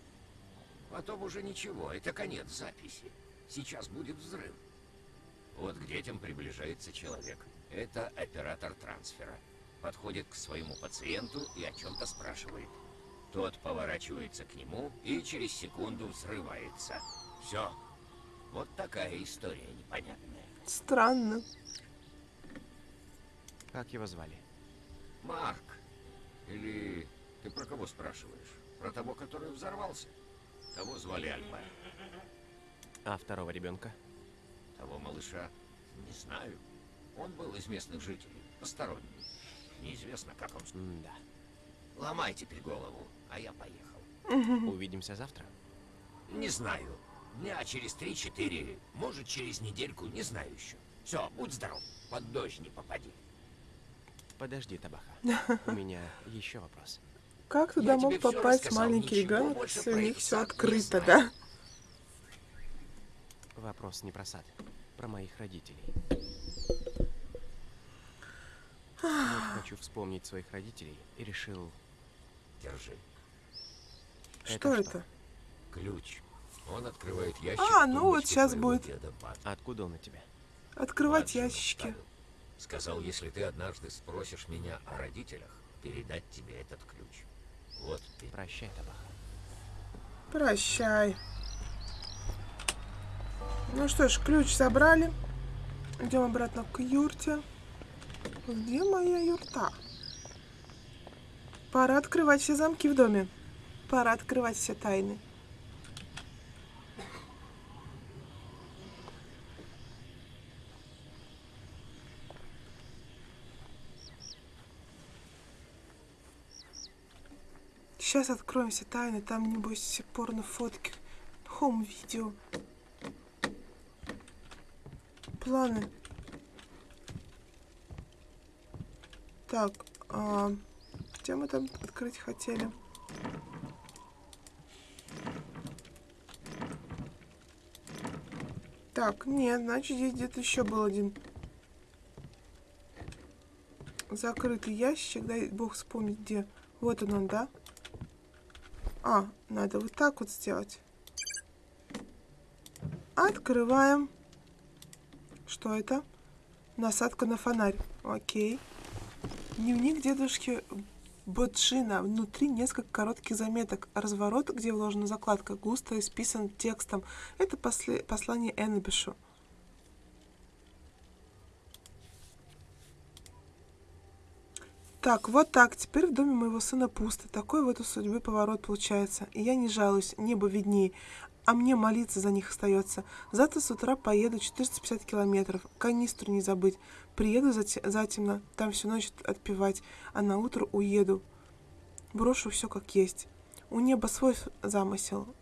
Потом уже ничего, это конец записи. Сейчас будет взрыв. Вот к детям приближается человек. Это оператор трансфера. Подходит к своему пациенту и о чем-то спрашивает. Тот поворачивается к нему и через секунду взрывается. Все. Вот такая история непонятная. Странно. Как его звали? Марк. Или ты про кого спрашиваешь? Про того, который взорвался? Того звали Альберт. А второго ребенка? Того малыша не знаю. Он был из местных жителей, посторонний. Неизвестно, как он... да. Ломай теперь голову, а я поехал. Увидимся завтра. Не знаю. Дня через три-четыре, может, через недельку, не знаю еще. Все, будь здоров, под дождь не попади. Подожди, Табаха. [laughs] У меня еще вопрос. Как туда Я мог попасть маленький больше если у них их все открыто, знаю. да? Вопрос не про сад, про моих родителей. Вот хочу вспомнить своих родителей и решил... Держи. Что это? Ключ. Он открывает ящик. А, ну вот твоего будет. деда Бат. Откуда он у тебя? Открывать Младшему ящики. оставил. Сказал, если ты однажды спросишь меня о родителях, передать тебе этот ключ. Вот ты. Прощай, Табаха. Прощай. Ну что ж, ключ забрали. Идем обратно к юрте. Где моя юрта? Пора открывать все замки в доме. Пора открывать все тайны. Сейчас откроем все тайны. Там, небось, порно-фотки. Хом-видео. Планы. Так, а, где мы там открыть хотели? Так, нет, значит, здесь где-то еще был один закрытый ящик. Дай бог вспомнить, где. Вот он, он, да? А, надо вот так вот сделать. Открываем. Что это? Насадка на фонарь. Окей. Дневник дедушки Боджина. Внутри несколько коротких заметок. Разворот, где вложена закладка, густо исписан текстом. Это после... послание Эннебишу. Так, вот так. Теперь в доме моего сына пусто. Такой вот у судьбы поворот получается. И я не жалуюсь, небо видней. А мне молиться за них остается. Завтра с утра поеду 450 километров. Канистру не забыть. Приеду затемно, там всю ночь отпевать, а на утро уеду. Брошу все как есть. У неба свой замысел.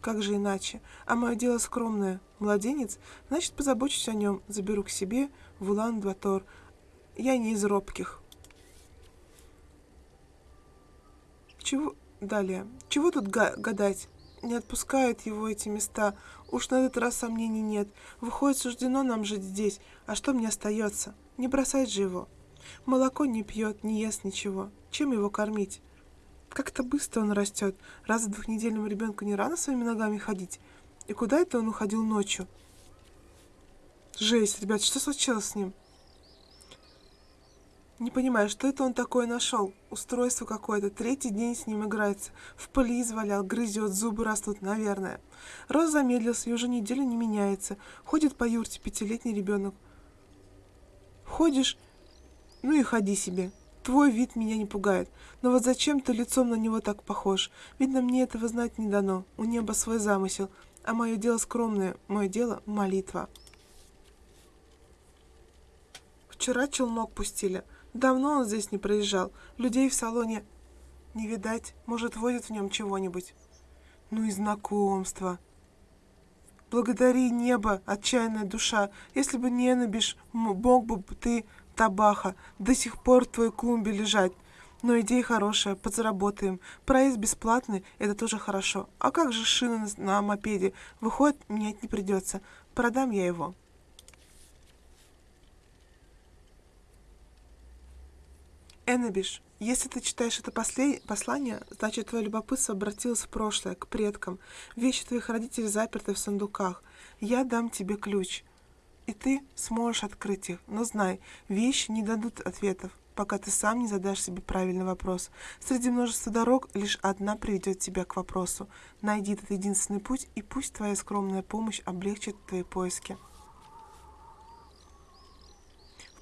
Как же иначе? А мое дело скромное. Младенец, значит, позабочусь о нем. Заберу к себе в Улан-Батор. Я не из робких. Чего... Далее. Чего тут гадать? Не отпускают его эти места. Уж на этот раз сомнений нет. Выходит, суждено нам жить здесь. А что мне остается? Не бросать же его. Молоко не пьет, не ест ничего. Чем его кормить? Как-то быстро он растет. Раз в двухнедельному ребенку не рано своими ногами ходить. И куда это он уходил ночью? Жесть, ребят, что случилось с ним? Не понимаю, что это он такое нашел? Устройство какое-то. Третий день с ним играется. В пыли извалял, грызет, зубы растут, наверное. Рост замедлился и уже неделю не меняется. Ходит по юрте пятилетний ребенок. Ходишь, ну и ходи себе. Твой вид меня не пугает. Но вот зачем ты лицом на него так похож? Видно, мне этого знать не дано. У неба свой замысел. А мое дело скромное. Мое дело — молитва. Вчера челнок пустили. Давно он здесь не проезжал. Людей в салоне не видать. Может, водят в нем чего-нибудь. Ну и знакомство. Благодари небо, отчаянная душа. Если бы не набишь, мог бы ты, табаха, до сих пор в твоей клумбе лежать. Но идея хорошая, подзаработаем. Проезд бесплатный, это тоже хорошо. А как же шины на мопеде? Выходит, менять не придется. Продам я его. Эннабиш, если ты читаешь это послание, значит, твое любопытство обратилось в прошлое, к предкам. Вещи твоих родителей заперты в сундуках. Я дам тебе ключ, и ты сможешь открыть их. Но знай, вещи не дадут ответов, пока ты сам не задашь себе правильный вопрос. Среди множества дорог лишь одна приведет тебя к вопросу. Найди этот единственный путь, и пусть твоя скромная помощь облегчит твои поиски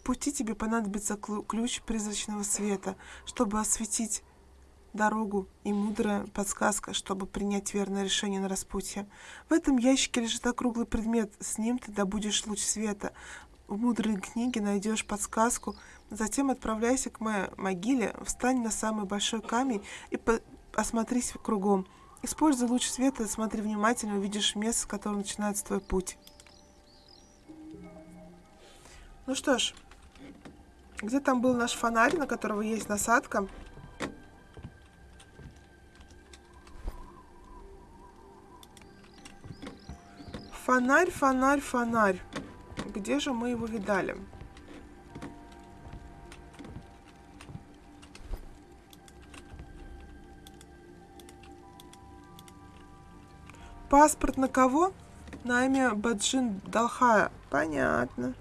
пути тебе понадобится ключ призрачного света, чтобы осветить дорогу и мудрая подсказка, чтобы принять верное решение на распутье. В этом ящике лежит округлый предмет, с ним ты добудешь луч света. В мудрой книге найдешь подсказку, затем отправляйся к моей могиле, встань на самый большой камень и осмотрись кругом. Используй луч света, смотри внимательно, увидишь место, с которого начинается твой путь. Ну что ж, где там был наш фонарь, на которого есть насадка? Фонарь, фонарь, фонарь. Где же мы его видали? Паспорт на кого? На имя Баджин Далхая. Понятно.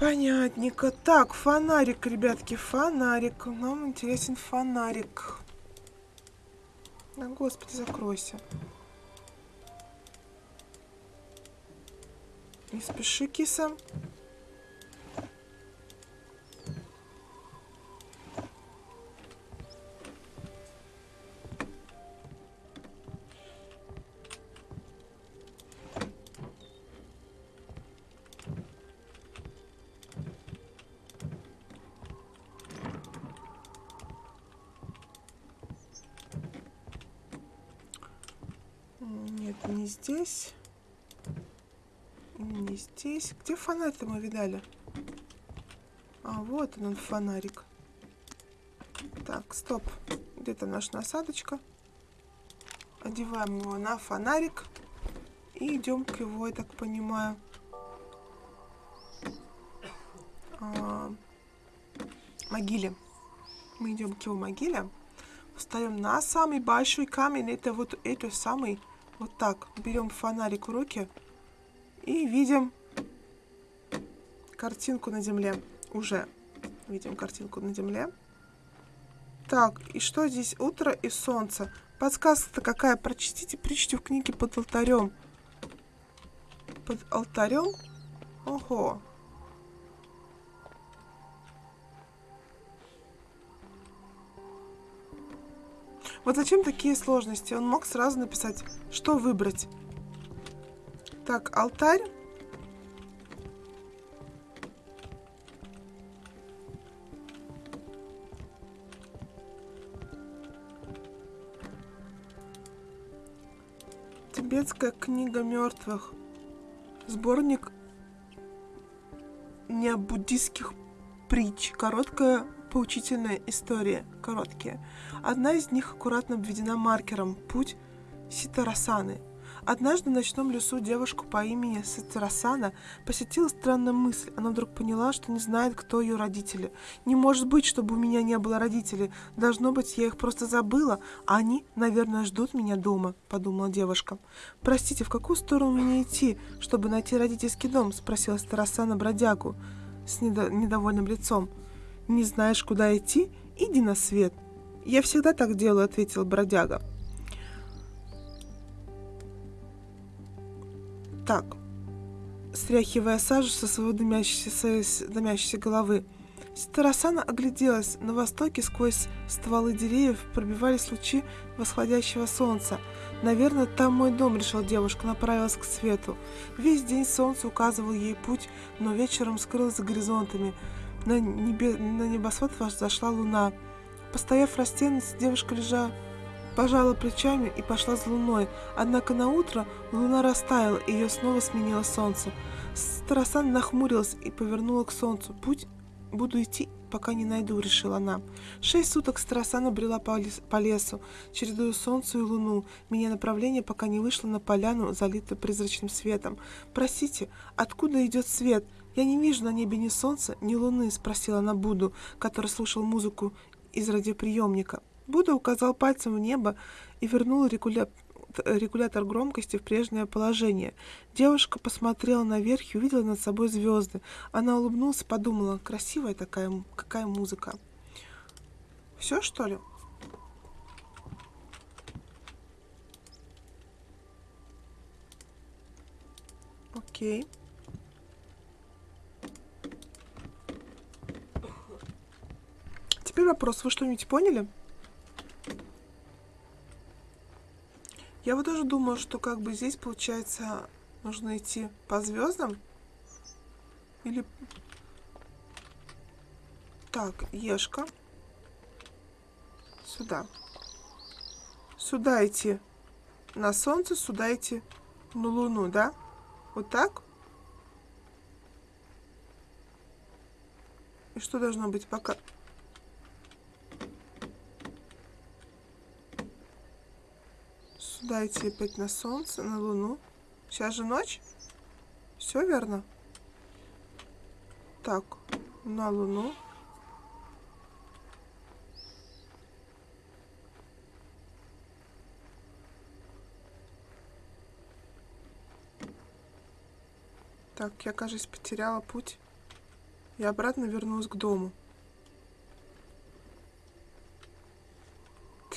Понятненько. Так, фонарик, ребятки, фонарик. Нам интересен фонарик. Да, господи, закройся. Не спеши, киса. Здесь. Не здесь. Где фонарь-то мы видали? А, вот он, он фонарик. Так, стоп. Где-то наша насадочка. Одеваем его на фонарик. И идем к его, я так понимаю. А, могиле. Мы идем к его могиле. Встаем на самый большой камень. Это вот этот самый Вот так. Берем фонарик в руки и видим картинку на земле. Уже видим картинку на земле. Так, и что здесь? Утро и солнце. Подсказка-то какая? Прочтите причту в книге под алтарем. Под алтарем? Ого. Вот зачем такие сложности? Он мог сразу написать, что выбрать. Так, алтарь. Тибетская книга мертвых. Сборник необуддистских притч. Короткая поучительная история. Короткие. Одна из них аккуратно обведена маркером «Путь Ситарасаны». Однажды в ночном лесу девушку по имени Ситарасана посетила странная мысль. Она вдруг поняла, что не знает, кто ее родители. «Не может быть, чтобы у меня не было родителей. Должно быть, я их просто забыла, они, наверное, ждут меня дома», — подумала девушка. «Простите, в какую сторону мне идти, чтобы найти родительский дом?» — спросила Ситарасана бродягу с недо- недовольным лицом. «Не знаешь, куда идти? Иди на свет». «Я всегда так делаю», — ответил бродяга. Так, стряхивая сажу со своей дымящейся, дымящейся головы, Тарасана огляделась. На востоке сквозь стволы деревьев пробивались лучи восходящего солнца. «Наверное, там мой дом», — решила девушка, направилась к свету. Весь день солнце указывало ей путь, но вечером скрылось за горизонтами. На, небе... на небосвод зашла луна. Постояв в девушка лежа пожала плечами и пошла за луной. Однако на утро луна растаяла, и ее снова сменило солнце. Тарасан нахмурилась и повернула к солнцу. Путь буду идти, пока не найду, решила она. Шесть суток Старосана брела по, лес, по лесу, чередуя солнце и луну, меняя направление, пока не вышла на поляну, залитую призрачным светом. «Простите, откуда идет свет? Я не вижу на небе ни солнца, ни луны», — спросила она Буду, который слушал музыку из радиоприемника. Будда указал пальцем в небо и вернул регуля... регулятор громкости в прежнее положение. Девушка посмотрела наверх и увидела над собой звезды. Она улыбнулась и подумала, красивая такая, какая музыка. Все, что ли? Окей. Теперь вопрос. Вы что-нибудь поняли? Я вот тоже думаю, что как бы здесь, получается, нужно идти по звездам. Или... Так, Ешка. Сюда. Сюда идти на солнце, сюда идти на луну, да? Вот так? И что должно быть пока... Идти опять на солнце, на луну. Сейчас же ночь. Все верно? Так, на луну. Так, я, кажется, потеряла путь. И обратно вернулась к дому.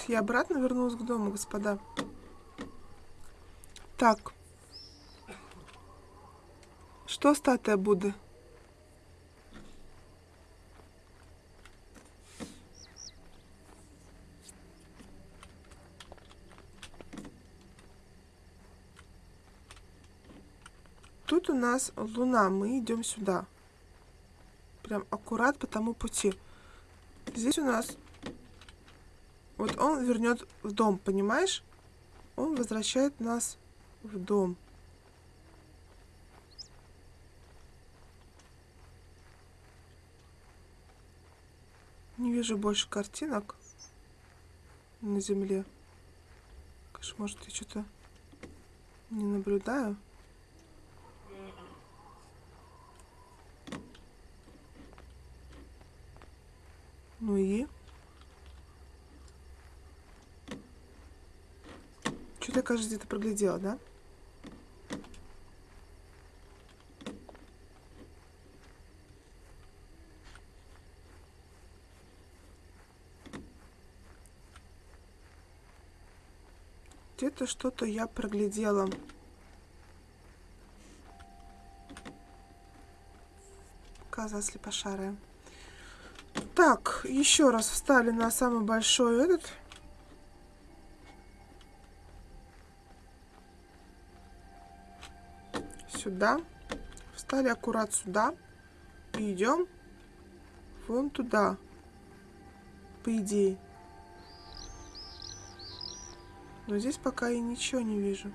Я обратно вернулась к дому, господа. Так. Что статуя Будды? Тут у нас луна, мы идем сюда. Прям аккурат по тому пути. Здесь у нас... Вот он вернет в дом, понимаешь? Он возвращает нас в дом. Не вижу больше картинок на земле. Конечно, может, я что-то не наблюдаю. Ну и? Что-то кажется, где-то проглядела, да? Где-то что-то я проглядела. Коза слепошарая. Так, еще раз встали на самый большой этот. Сюда. Встали аккурат сюда. И идем вон туда. По идее. Но здесь пока я ничего не вижу.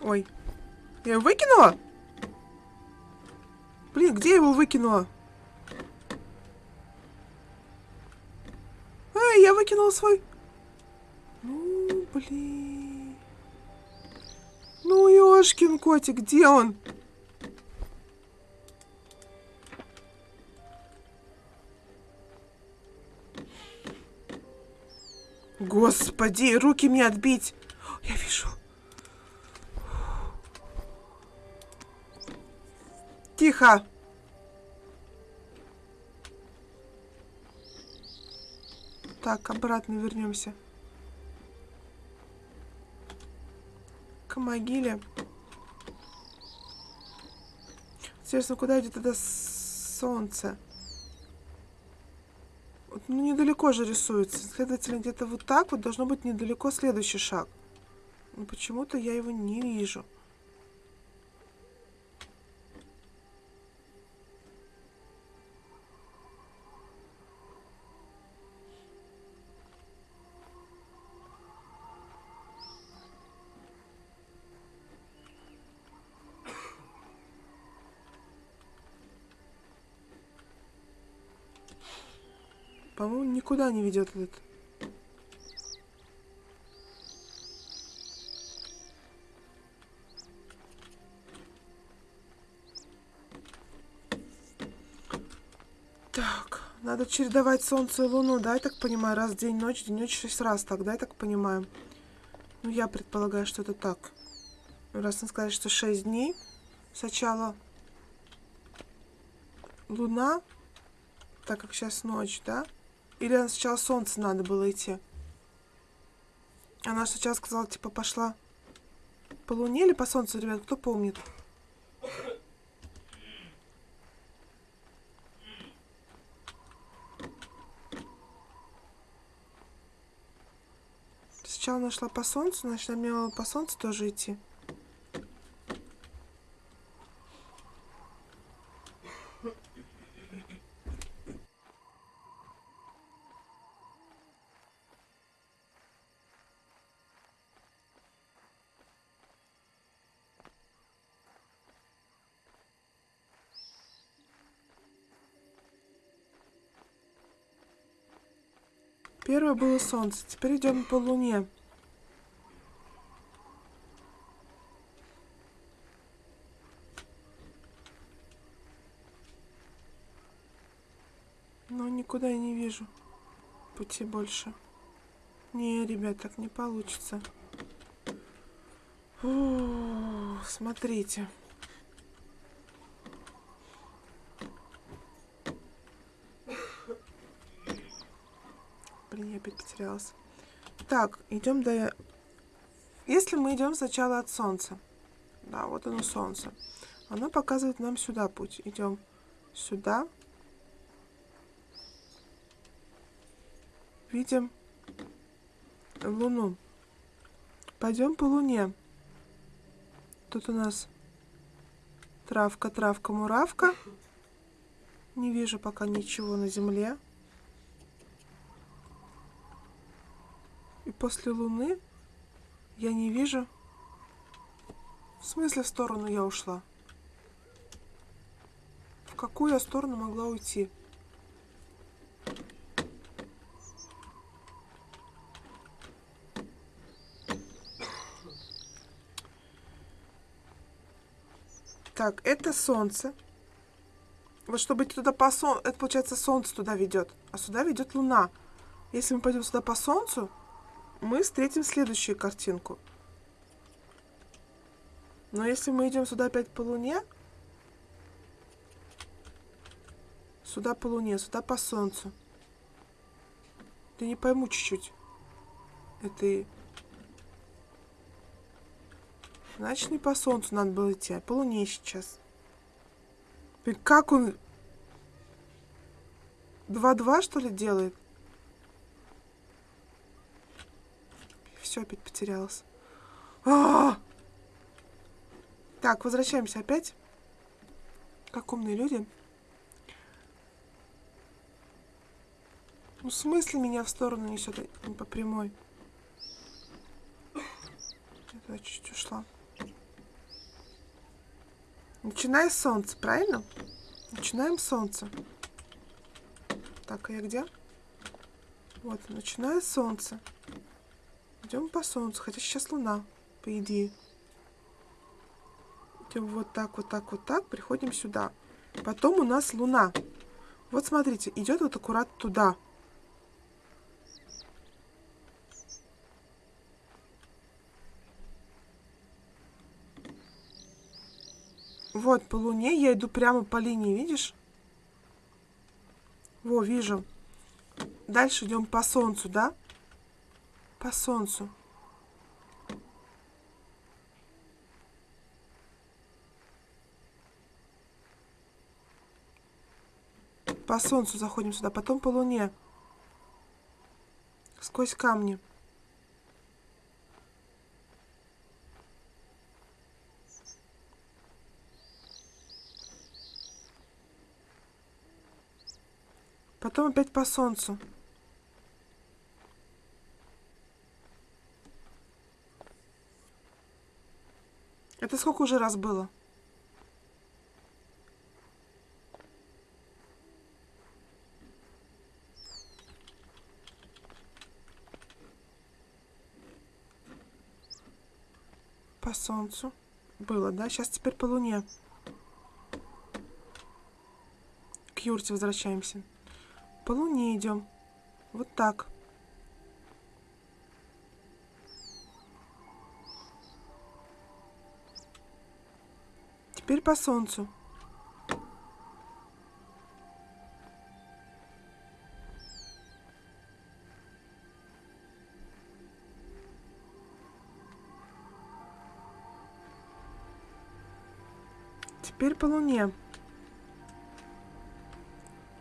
Ой. Я его выкинула? Блин, где я его выкинула? Эй, я выкинула свой... Ну, блин. Ну, ёшкин котик, где он? Господи, руки мне отбить. Я вижу. Тихо. Так, обратно вернемся. К могиле. Интересно, куда идет это солнце? Ну, недалеко же рисуется. Следовательно, где-то вот так вот должно быть недалеко следующий шаг. Но почему-то я его не вижу. По-моему, никуда не ведет этот. Так, надо чередовать солнце и луну, да, я так понимаю, раз день, ночь, день, ночь, шесть раз, так, да, я так понимаю. Ну, я предполагаю, что это так. Раз он сказали, что шесть дней, сначала луна, так как сейчас ночь, да? Или сначала солнце надо было идти? Она сейчас сказала, типа, пошла по луне или по солнцу, ребят, кто помнит? Сначала нашла по солнцу, значит, мне надо по солнцу тоже идти. Первое было солнце, теперь идем по луне. Но никуда я не вижу пути больше. Не, ребят, так не получится. Фу, смотрите. Блин, я опять потерялась. Так, идем до... Если мы идем сначала от солнца. Да, вот оно солнце. Оно показывает нам сюда путь. Идем сюда. Видим луну. Пойдем по луне. Тут у нас травка, травка, муравка. Не вижу пока ничего на земле. После луны я не вижу... В смысле в сторону я ушла? В какую я сторону могла уйти? Так, это солнце. Вот чтобы туда по солнцу, это получается солнце туда ведет, а сюда ведет луна. Если мы пойдем сюда по солнцу, мы встретим следующую картинку. Но если мы идем сюда опять по луне, сюда по луне, сюда по солнцу, ты не пойму чуть-чуть этой... Значит, не по солнцу надо было идти, а по луне сейчас. И как он... 2-2, что ли, делает? Все, опять потерялась. А! Так, возвращаемся опять. Как умные люди. Ну, в смысле меня в сторону несет, а не по прямой? Я чуть ушла. Начиная с солнца, правильно? Начинаем с солнца. Так, а я где? Вот, начиная с солнца. Идем по солнцу, хотя сейчас луна, по идее. Идем вот так, вот так, вот так, приходим сюда. Потом у нас луна. Вот смотрите, идет вот аккурат туда. Вот, по луне я иду прямо по линии, видишь? Во, вижу. Дальше идем по солнцу, да? По солнцу. По солнцу заходим сюда, потом по луне. Сквозь камни. Потом опять по солнцу. Это сколько уже раз было? По солнцу. Было, да? Сейчас теперь по луне. К юрте возвращаемся. По луне идем. Вот так. Теперь по солнцу. Теперь по луне.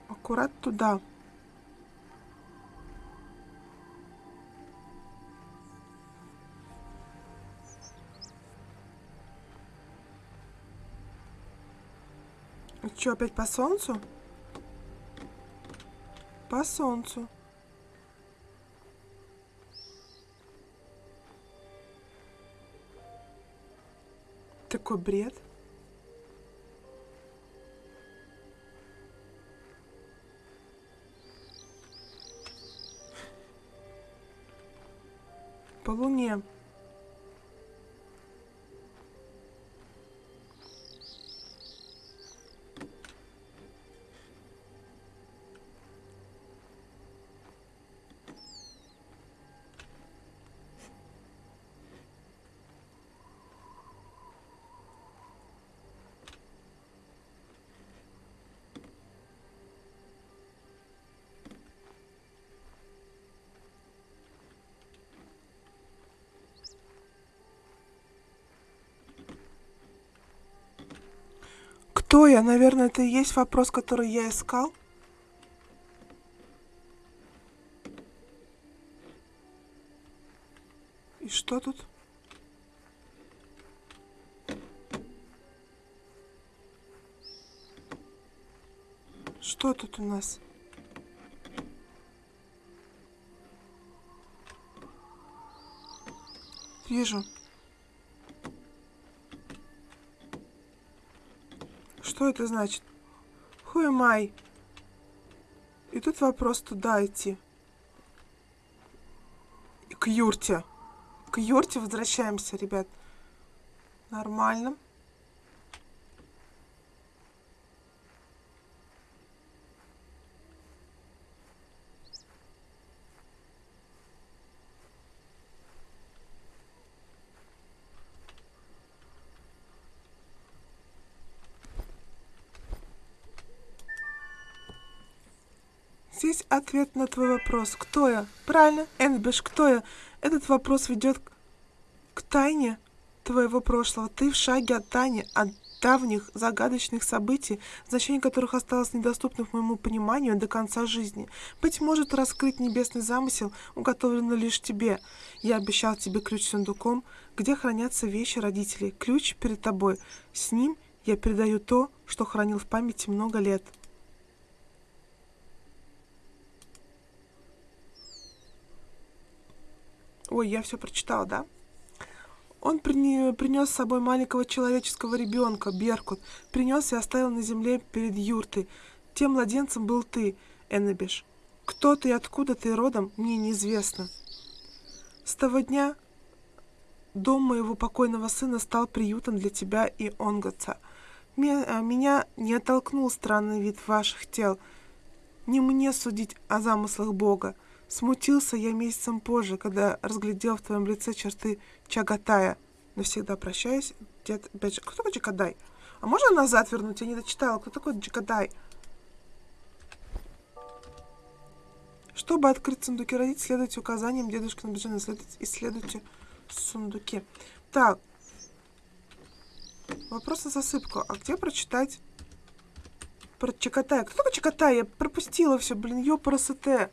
Аккурат туда. Что, опять по солнцу? По солнцу. Такой бред. По луне. Кто я? Наверное, это и есть вопрос, который я искал. И что тут? Что тут у нас? Вижу. Что это значит? Who am I? И тут вопрос туда идти. К юрте. К юрте возвращаемся, ребят. Нормально. Здесь ответ на твой вопрос. Кто я? Правильно, Энбиш, кто я? Этот вопрос ведет к тайне твоего прошлого. Ты в шаге от тайны, от давних загадочных событий, значение которых осталось недоступным моему пониманию до конца жизни. Быть может, раскрыть небесный замысел уготовлено лишь тебе. Я обещал тебе ключ с сундуком, где хранятся вещи родителей. Ключ перед тобой. С ним я передаю то, что хранил в памяти много лет. Ой, я все прочитала, да? Он принес с собой маленького человеческого ребенка, Беркут, принес и оставил на земле перед юртой. Тем младенцем был ты, Эннебиш. Кто ты и откуда ты родом, мне неизвестно. С того дня дом моего покойного сына стал приютом для тебя и Онготца. А, меня не оттолкнул странный вид ваших тел. Не мне судить о замыслах Бога. Смутился я месяцем позже, когда разглядел в твоем лице черты Чагатая. Навсегда прощаюсь, дед Бедж. Кто такой Чагадай? А можно назад вернуть? Я не дочитала. Кто такой Чагадай? Чтобы открыть сундуки родить, следуйте указаниям дедушки на Беджина. Исследуйте сундуки. Так. Вопрос на засыпку. А где прочитать про Чакатая? Кто такой Чакатай? Я пропустила все, блин, ёпарасете.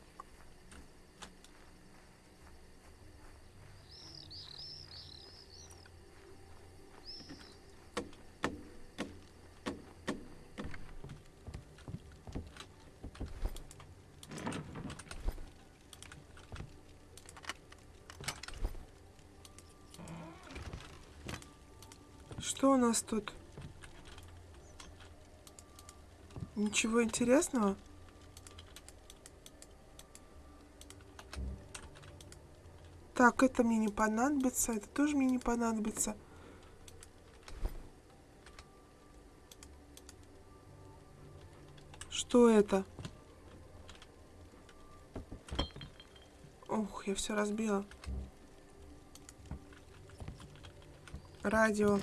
Что у нас тут? Ничего интересного? Так, это мне не понадобится, это тоже мне не понадобится. Что это? Ух, я все разбила. Радио.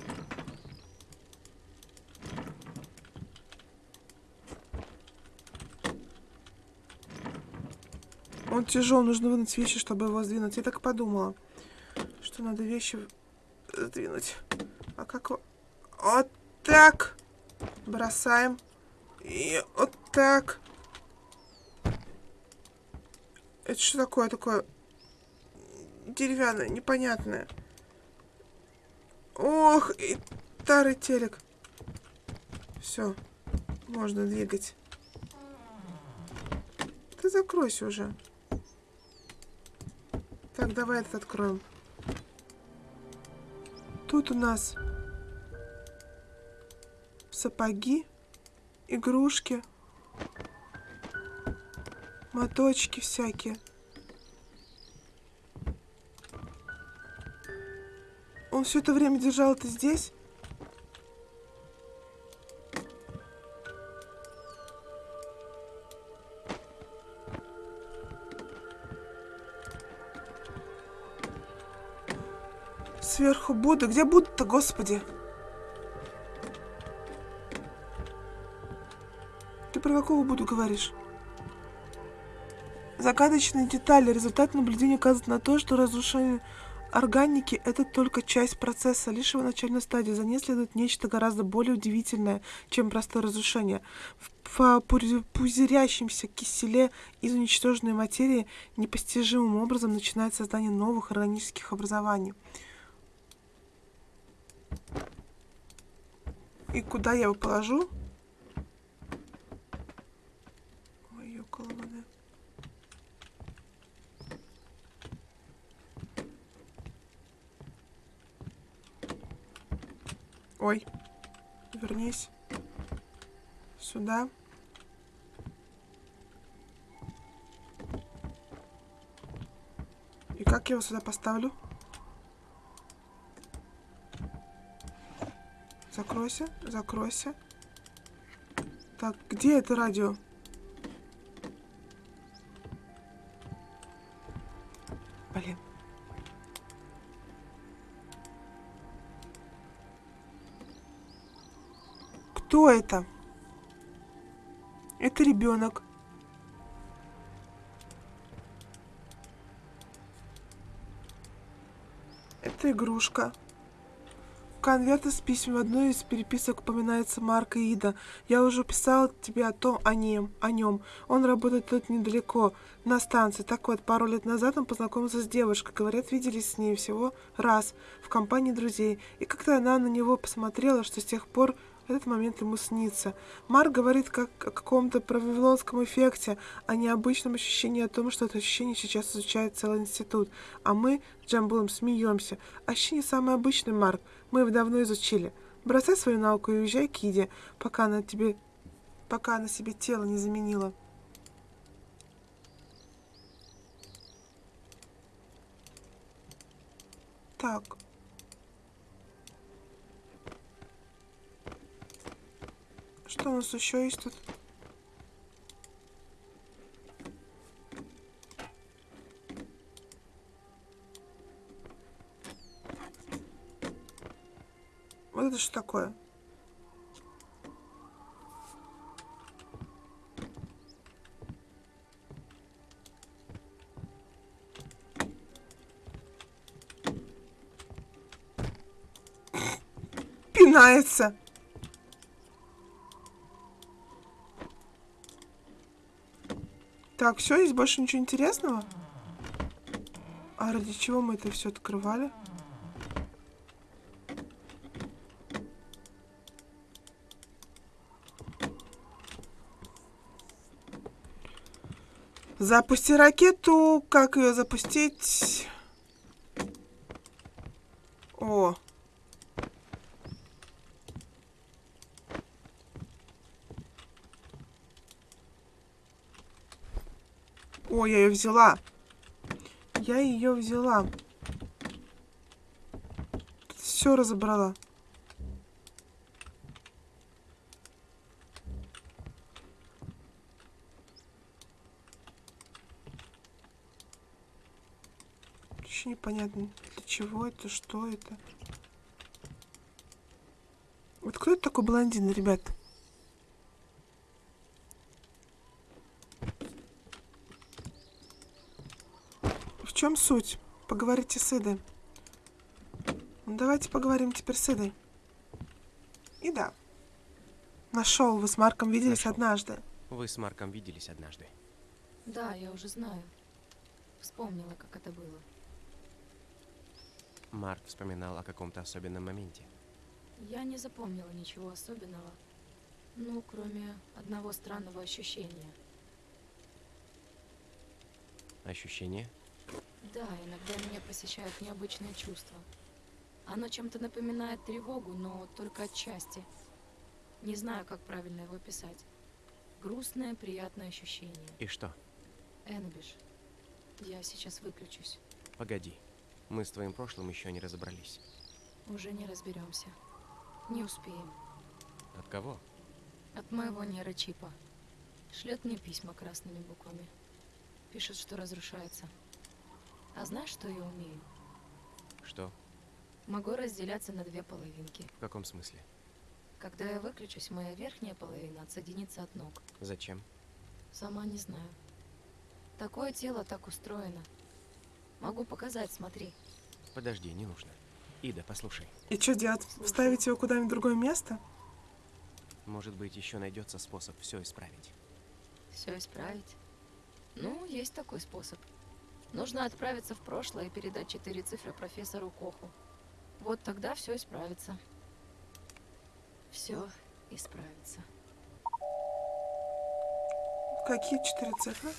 Он тяжел, нужно вынуть вещи, чтобы его сдвинуть. Я так подумала, что надо вещи сдвинуть. А как... Вот так. Бросаем. И вот так. Это что такое? Такое деревянное, непонятное. Ох, и старый телек. Все, можно двигать. Ты закройся уже. Так, давай этот откроем. Тут у нас сапоги, игрушки, моточки всякие. Он все это время держал это здесь? Сверху Будда. Где Будда-то, господи? Ты про какого Будду говоришь? Загадочные детали. Результат наблюдения указывает на то, что разрушение органики – это только часть процесса, лишь его начальной стадии. За ней следует нечто гораздо более удивительное, чем простое разрушение. В пузырящемся киселе из уничтоженной материи непостижимым образом начинает создание новых органических образований. И куда я его положу? Ой, вернись сюда. И как я его сюда поставлю? Закройся, закройся. Так, где это радио? Блин. Кто это? Это ребенок. Это игрушка. Конверты с письмами. В одной из переписок упоминается Марк и Ида. Я уже писал тебе о том, о нем, о нем. Он работает тут недалеко, на станции. Так вот, пару лет назад он познакомился с девушкой. Говорят, виделись с ней всего раз в компании друзей. И как-то она на него посмотрела, что с тех пор этот момент ему снится. Марк говорит как о каком-то правилонском эффекте, а не обычном ощущении о том, что это ощущение сейчас изучает целый институт. А мы с Джамбулом смеемся. Ощущение самое обычное, Марк. Мы его давно изучили. Бросай свою науку и уезжай к Иде, пока она тебе... пока она себе тело не заменила. Так. Что у нас еще есть тут? Вот это что такое? Пинается. Так, все, есть больше ничего интересного? А ради чего мы это все открывали? Запусти ракету. Как ее запустить? О. О, я ее взяла. Я ее взяла. Все разобрала. Еще непонятно, для чего это, что это. Вот кто это такой блондин, ребят? Чем суть? Поговорите с Идой. Ну, давайте поговорим теперь с Идой. И да. Нашел, вы с Марком виделись Нашел. однажды. Вы с Марком виделись однажды. Да, я уже знаю. Вспомнила, как это было. Марк вспоминал о каком-то особенном моменте. Я не запомнила ничего особенного. Ну, кроме одного странного ощущения. Ощущение? Да, иногда меня посещают необычные чувства. Оно чем-то напоминает тревогу, но только отчасти. Не знаю, как правильно его описать. Грустное, приятное ощущение. И что? Энбиш, я сейчас выключусь. Погоди. Мы с твоим прошлым еще не разобрались. Уже не разберемся. Не успеем. От кого? От моего нейрочипа. Шлет мне письма красными буквами. Пишет, что разрушается. А знаешь, что я умею? Что? Могу разделяться на две половинки. В каком смысле? Когда я выключусь, моя верхняя половина отсоединится от ног. Зачем? Сама не знаю. Такое тело так устроено. Могу показать, смотри. Подожди, не нужно. Ида, послушай. И что делать? Вставить его куда-нибудь в другое место? Может быть, еще найдется способ все исправить. Все исправить. Ну, есть такой способ. Нужно отправиться в прошлое и передать четыре цифры профессору Коху. Вот тогда все исправится. Все исправится. Какие четыре цифры?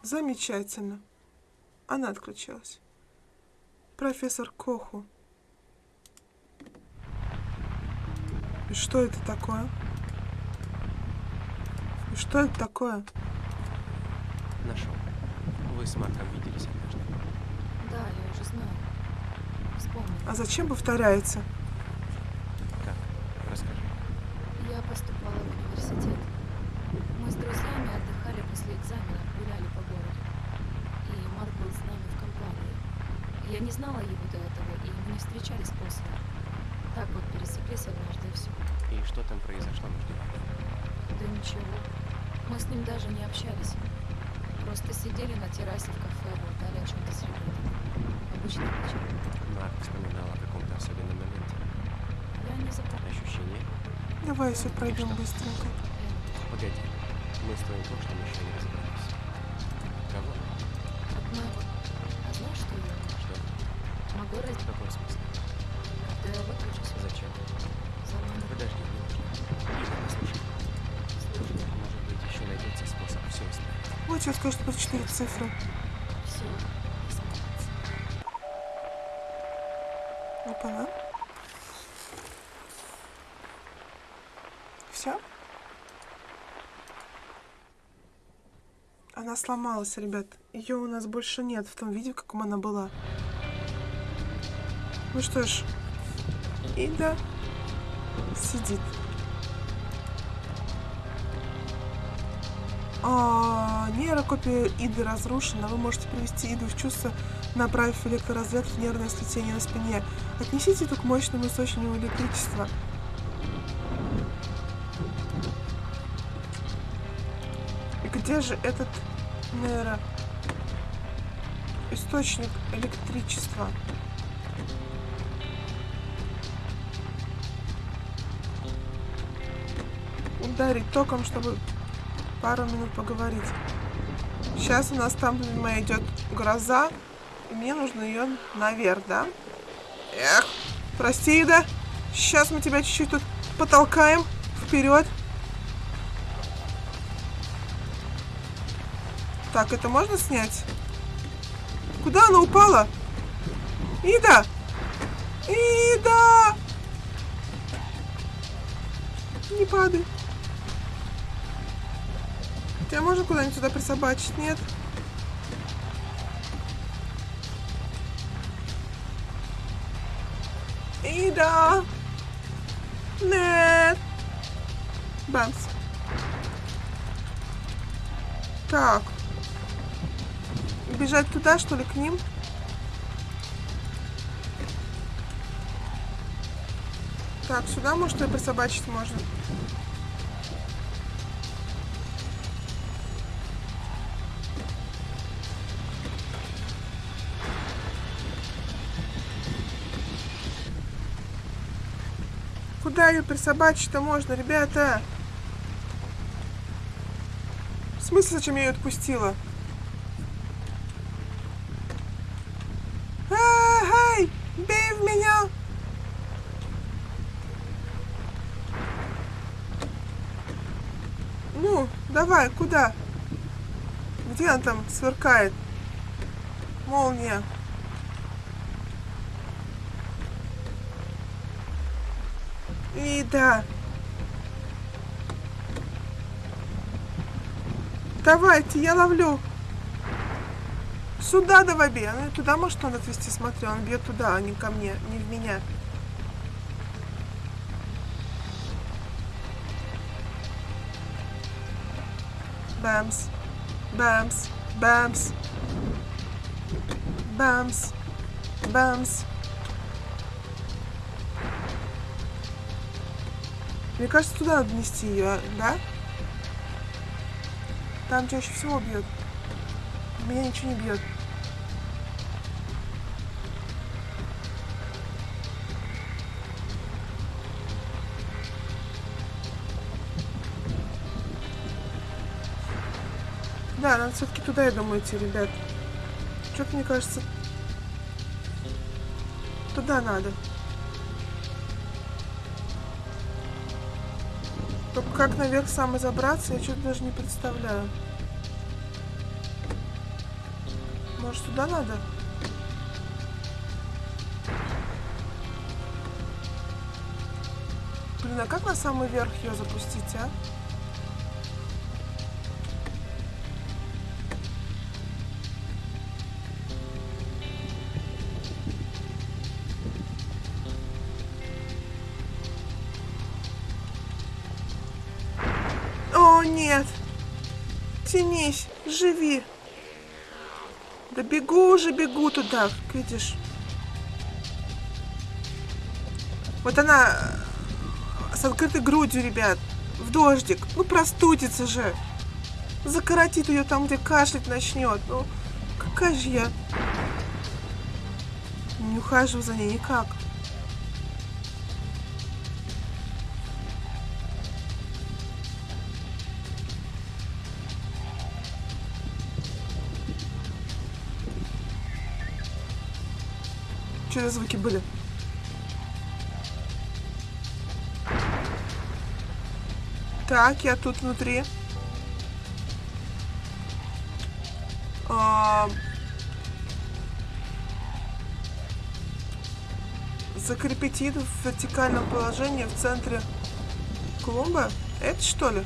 Замечательно. Она отключилась. Профессор Коху. И что это такое? Что это такое? Нашел. Вы с Марком виделись однажды. Да, я уже знаю. Вспомнила. А зачем повторяется? Как? Расскажи. Я поступала в университет. Мы с друзьями отдыхали после экзаменов, гуляли по городу. И Марк был с нами в компании. Я не знала его до этого, и мы не встречались после. Так вот пересеклись однажды и все. И что там произошло между вами? Да ничего. Мы с ним даже не общались. Просто сидели на террасе в кафе, болтали о чем-то с ребятами. Обычный вечер. Марк вспоминал о каком-то особенном моменте. Я не запомнила. Ощущение? Давай все пройдем Что? быстренько. Погоди. Мы с твоим прошлым еще не Вот сейчас скажешь, что четыре цифры. Все. исправится. Опа-на. Все? Она сломалась, ребят. Ее у нас больше нет в том виде, в каком она была. Ну что ж, Ида сидит. А, нейрокопия Иды разрушена. Вы можете привести Иду в чувство, направив электроразряд в нервное сплетение на спине. Отнесите эту к мощному источнику электричества. И где же этот нейро... источник электричества? Ударить током, чтобы пару минут поговорить. Сейчас у нас там, видимо, идет гроза, и мне нужно ее наверх, да? Эх, прости, Ида. Сейчас мы тебя чуть-чуть тут потолкаем вперед. Так, это можно снять? Куда она упала? Ида! Ида! Не падай. Тебя можно куда-нибудь сюда присобачить? Нет? Ида! Нет! Бамс. Так. Бежать туда, что ли, к ним? Так, сюда, может, ее присобачить можно? Куда ее присобачить-то можно, ребята? В смысле, зачем я ее отпустила? Эй, бей в меня! Ну, давай, куда? Где он там сверкает? Молния. И да. Давайте, я ловлю. Сюда давай бей. Ну, туда может он отвести, смотри. Он бьет туда, а не ко мне, не в меня. Бамс. Бамс. Бамс. Бамс. Бамс. Мне кажется, туда надо нести ее, да? Там чаще всего бьет. Меня ничего не бьет. Да, надо все-таки туда, я думаю, идти, ребят. Что-то, мне кажется, туда надо. Только как наверх самой забраться, я что-то даже не представляю. Может, сюда надо? Блин, а как на самый верх ее запустить, а? Как видишь. Вот она э, с открытой грудью, ребят. В дождик. Ну, простудится же. закоротит ее там, где кашлять начнет. Ну, какая же я... Не ухаживаю за ней никак. Что за звуки были? Так, я тут внутри. А, Закрепить в вертикальном положении в центре клумбы. Это что ли?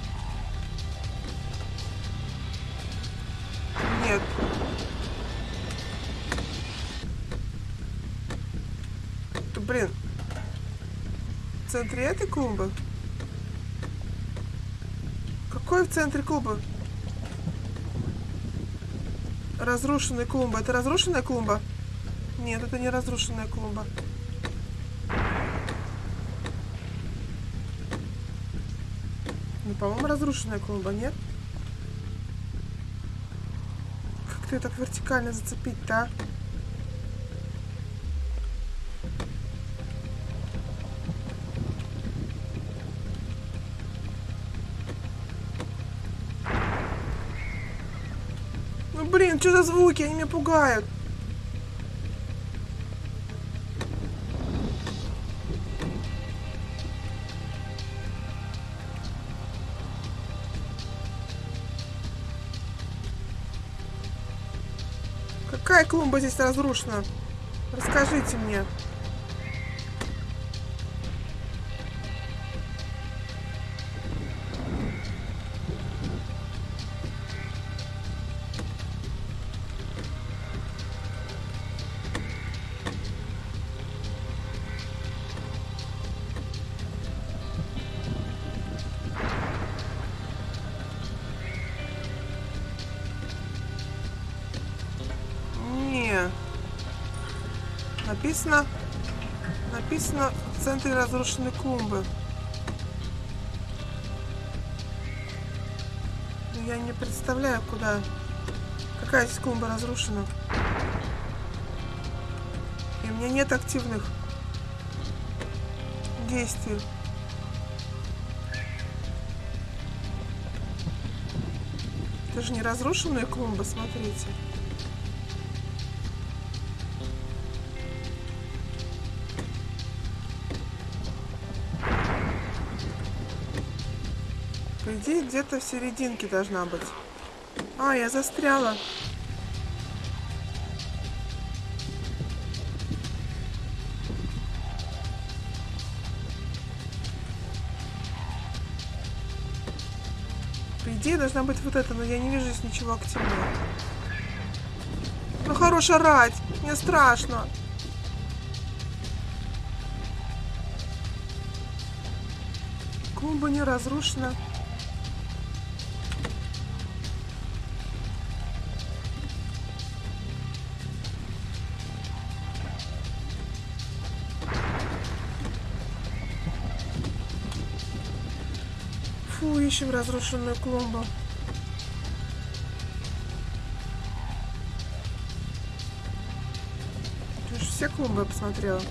Клумбы? Какой в центре клумбы? Разрушенная клумба. Это разрушенная клумба? Нет, это не разрушенная клумба. Ну, по-моему, разрушенная клумба, нет? Как ты так вертикально зацепить-то, а? Звуки? Они меня пугают. Какая клумба здесь разрушена? Расскажите мне. В центре разрушенной клумбы. Я не представляю, куда... Какая здесь клумба разрушена. И у меня нет активных действий. Это же не разрушенная клумба, смотрите. Идее, где-то в серединке должна быть. А, я застряла. По идее, должна быть вот это, но я не вижу здесь ничего активного. Ну, хорош орать. Мне страшно. Клумба не разрушена. Ищем разрушенную клумбу. Ты же все клумбы посмотрела.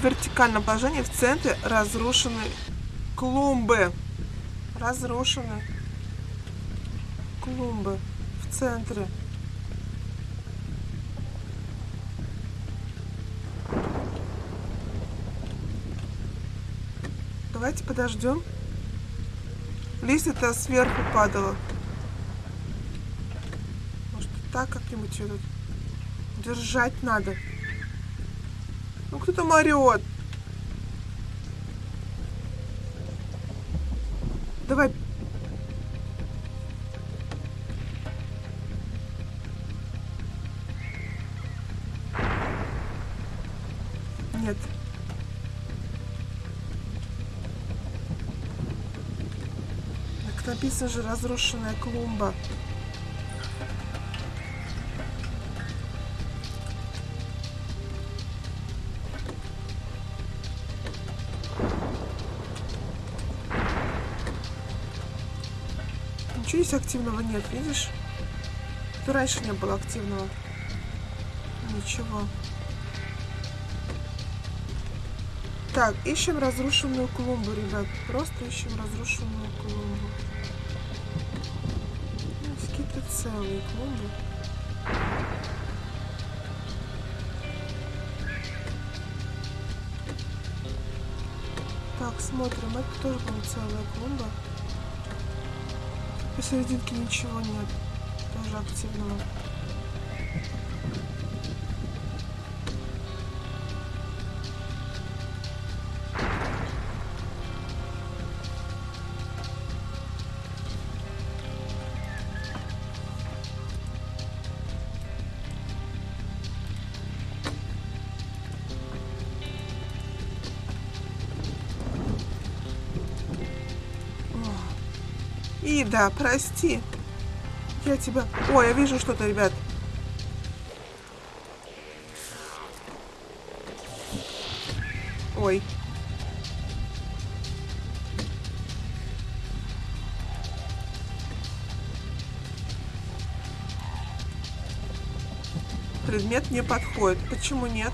В вертикальном положении в центре разрушены клумбы. Разрушены клумбы в центре. Давайте подождем. Листья-то сверху падало. Может, так как-нибудь ее держать надо. Ну, кто там написано же разрушенная клумба. Ничего здесь активного нет, видишь? Тут раньше не было активного. Ничего. Так, ищем разрушенную клумбу, ребят. Просто ищем разрушенную клумбу. Целые клумбы. Так, смотрим. Это тоже, по целая клумба. Посерединке ничего нет. Тоже активного. Ида, прости. Я тебя... Ой, я вижу что-то, ребят. Ой. Предмет не подходит. Почему нет?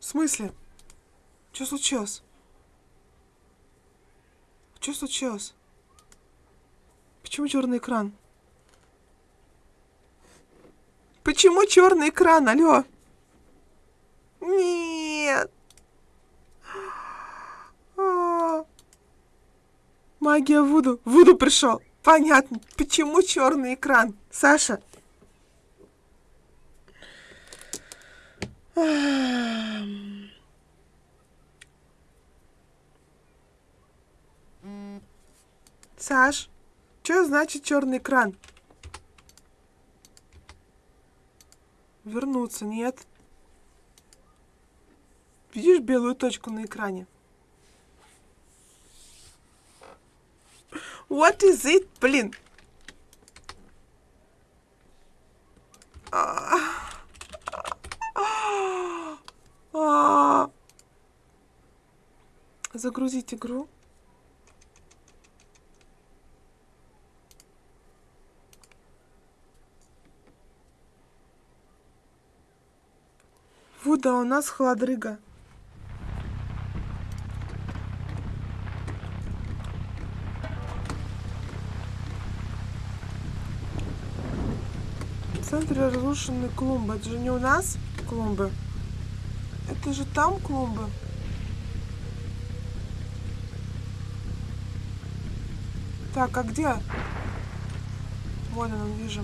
В смысле? Что случилось? Что случилось? Почему черный экран? Почему черный экран? Алло? Нет. А. Магия Вуду. Вуду пришел. Понятно. Почему черный экран? Саша. Ам. Саш, что значит черный экран? Вернуться, нет. Видишь белую точку на экране? What is it, блин? А. А. Загрузить игру. Вуда, у нас холодрыга. В центре разрушены клумбы. Это же не у нас клумбы. Это же там клумбы. Так, а где? Вот он, вижу.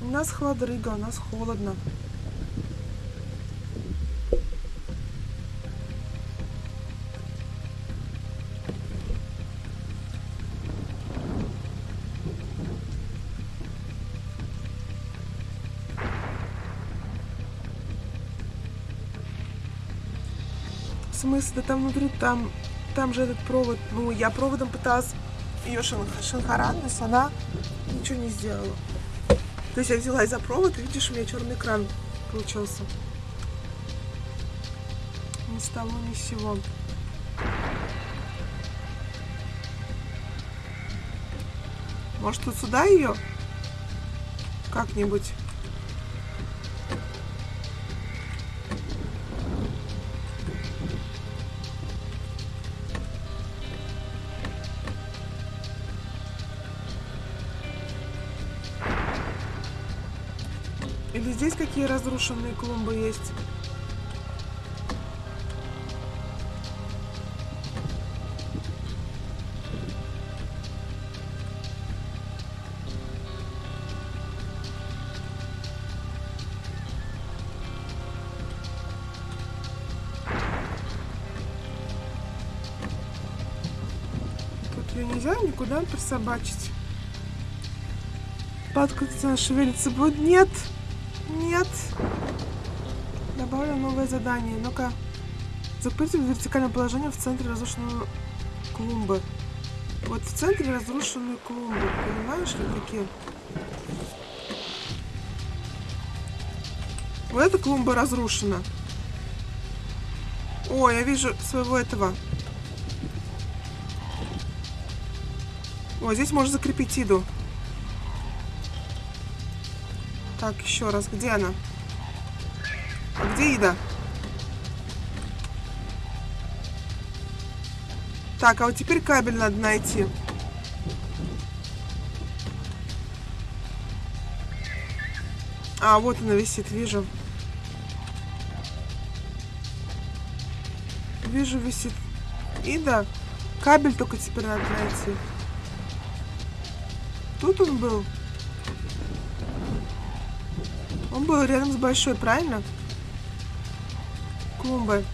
У нас холодрыга, у нас холодно. В смысле, там внутри, там, там же этот провод. Ну, я проводом пыталась ее шин, шинхаранность, она ничего не сделала. То есть я взялась за провод, и видишь, у меня черный экран получился. Ни с того, ни с сего. Может, вот сюда ее? Как-нибудь. Какие разрушенные клумбы есть? Ее нельзя никуда присобачить. Подкрутится, шевелится будет. Нет! нет. Добавлю новое задание. Ну-ка. Запустим в вертикальном положении в центре разрушенного клумбы. Вот в центре разрушенную клумбу. Понимаешь что такие? Вот эта клумба разрушена. О, я вижу своего этого. О, здесь можно закрепить иду. Так, еще раз. Где она? А где Ида? Так, а вот теперь кабель надо найти. А, вот она висит, вижу. Вижу, висит. Ида. Кабель только теперь надо найти. Тут он был. Он был рядом с большой, правильно? Клумбой.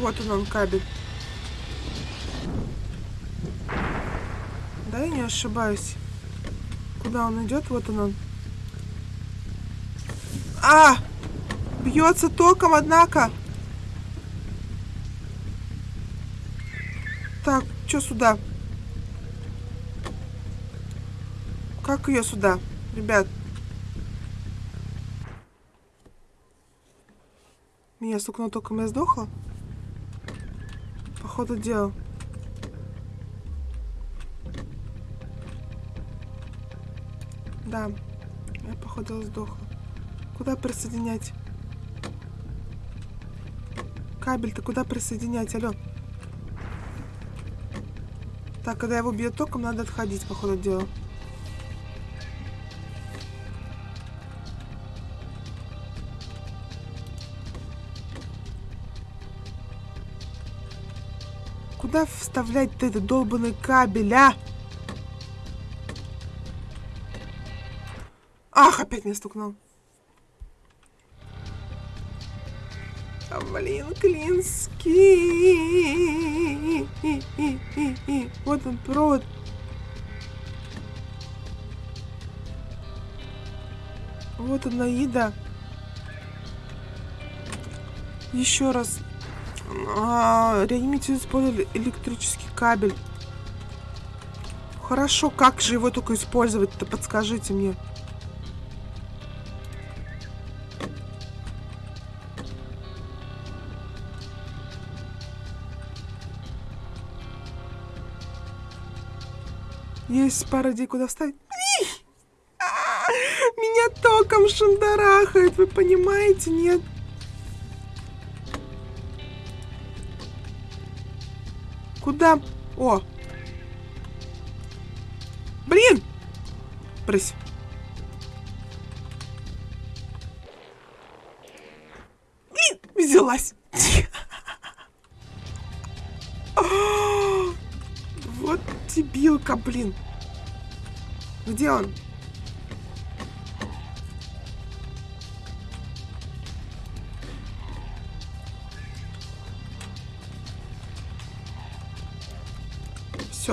Вот он, он кабель. Да, я не ошибаюсь. Куда он идет? Вот он он. А! Бьется током, однако. Так, что сюда? Как ее сюда, ребят? Меня стукнуло током, я сдохла? Походу дела. Да, я походу сдохла. Куда присоединять? Кабель-то куда присоединять? Алло. Так, когда его бьет током, надо отходить, по ходу дела. Куда вставлять-то этот долбанный кабель, а? Ах, опять меня стукнул. А, блин, клинский. Вот он, провод. Вот она, еда. Еще раз. А, реанимите использовали электрический кабель. Хорошо, как же его только использовать-то, подскажите мне. Есть пара идей, куда вставить. А, Меня током шандарахает, вы понимаете, нет? Куда? О! Блин! Брысь. Блин! Взялась. [gasps] Вот дебилка, блин. Где он?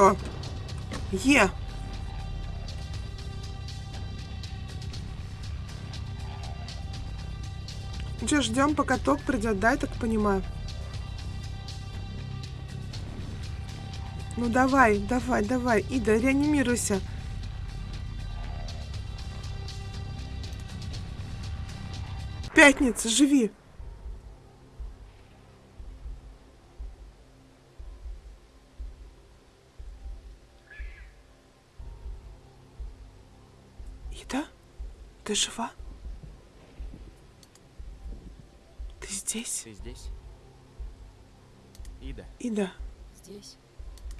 Все. Е. Че, ждем, пока ток придет, да, я так понимаю? Ну давай, давай, давай, Ида, реанимируйся. Пятница, живи. Ты жива? Ты здесь? Ты здесь? Ида, Ида, Здесь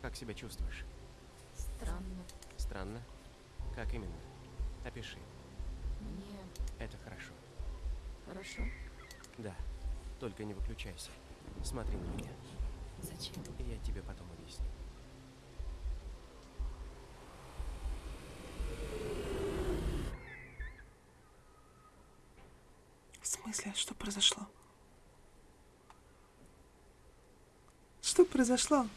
как себя чувствуешь? странно. Странно? Как именно? Опиши. Мне Это хорошо. хорошо. Да. Только не выключайся. Смотри на меня. Зачем? Я тебе потом объясню. в смысле, что произошло? Что произошло?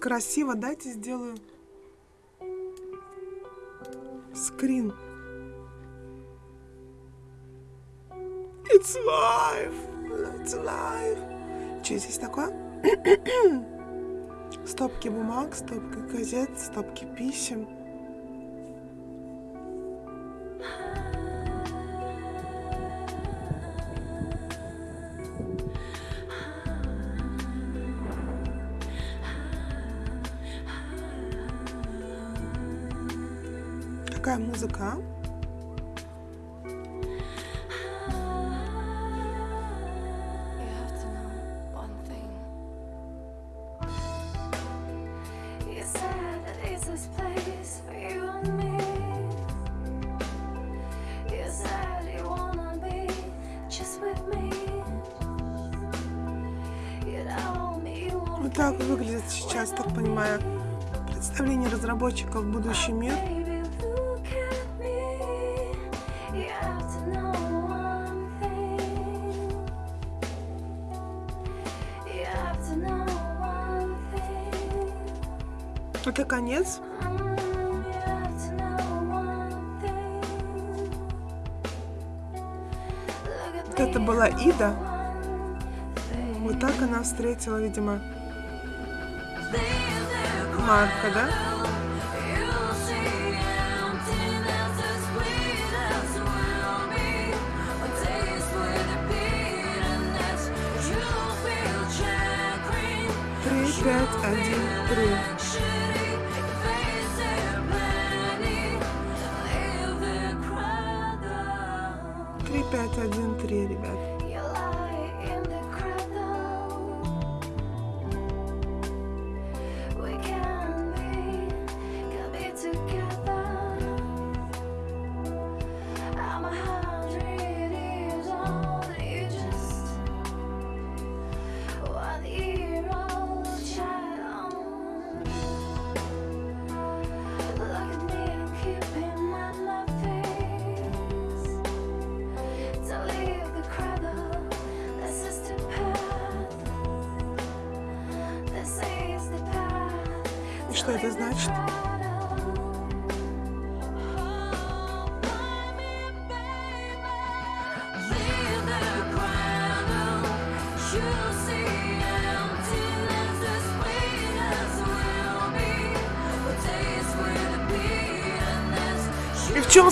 Красиво, дайте сделаю. Скрин. It's live. It's live. Что здесь такое? [clears throat] Стопки бумаг, стопки газет, стопки писем. была Ида. Вот так она встретила, видимо, Марка, да? Три, пять, один, три.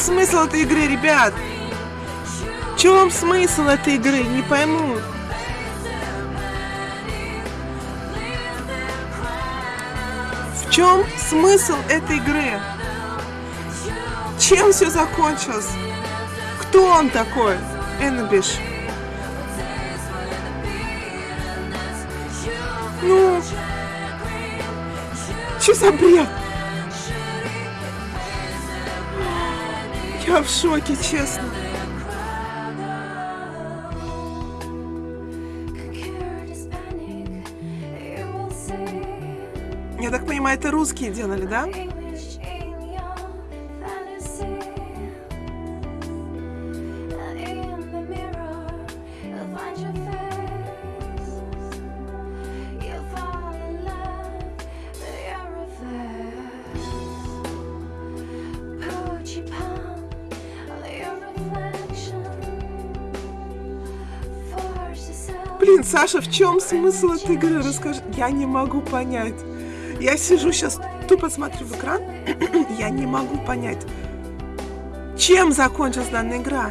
смысл этой игры, ребят? В чем смысл этой игры? Не пойму. В чем смысл этой игры? Чем все закончилось? Кто он такой? Эннабиш. Ну, что за бред? Я в шоке, честно. Я так понимаю, это русские делали, да? Саша, в чем смысл этой игры? Расскажи. Я не могу понять. Я сижу сейчас, тупо смотрю в экран, [clears throat] я не могу понять, чем закончилась данная игра.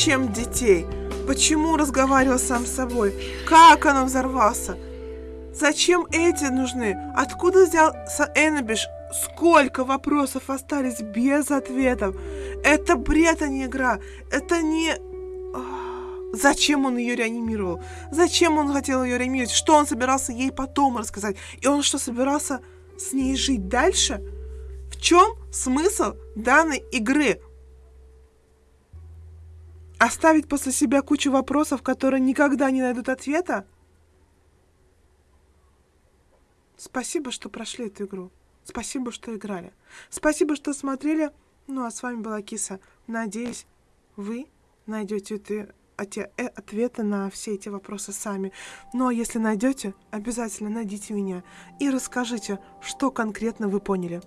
Зачем детей? Почему разговаривал сам с собой? Как он взорвался? Зачем эти нужны? Откуда взялся Эннабиш? Сколько вопросов остались без ответов? Это бред, а не игра. Это не... Зачем он ее реанимировал? Зачем он хотел ее реанимировать? Что он собирался ей потом рассказать? И он что, собирался с ней жить дальше? В чем смысл данной игры? Оставить после себя кучу вопросов, которые никогда не найдут ответа? Спасибо, что прошли эту игру. Спасибо, что играли. Спасибо, что смотрели. Ну, а с вами была Киса. Надеюсь, вы найдете эти оте- э, ответы на все эти вопросы сами. Ну, а если найдете, обязательно найдите меня и расскажите, что конкретно вы поняли.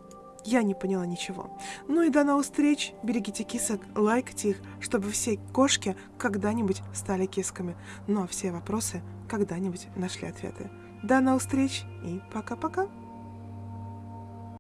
Я не поняла ничего. Ну и до новых встреч. Берегите кисок, лайкайте их, чтобы все кошки когда-нибудь стали кисками. Ну а все вопросы когда-нибудь нашли ответы. До новых встреч и пока-пока.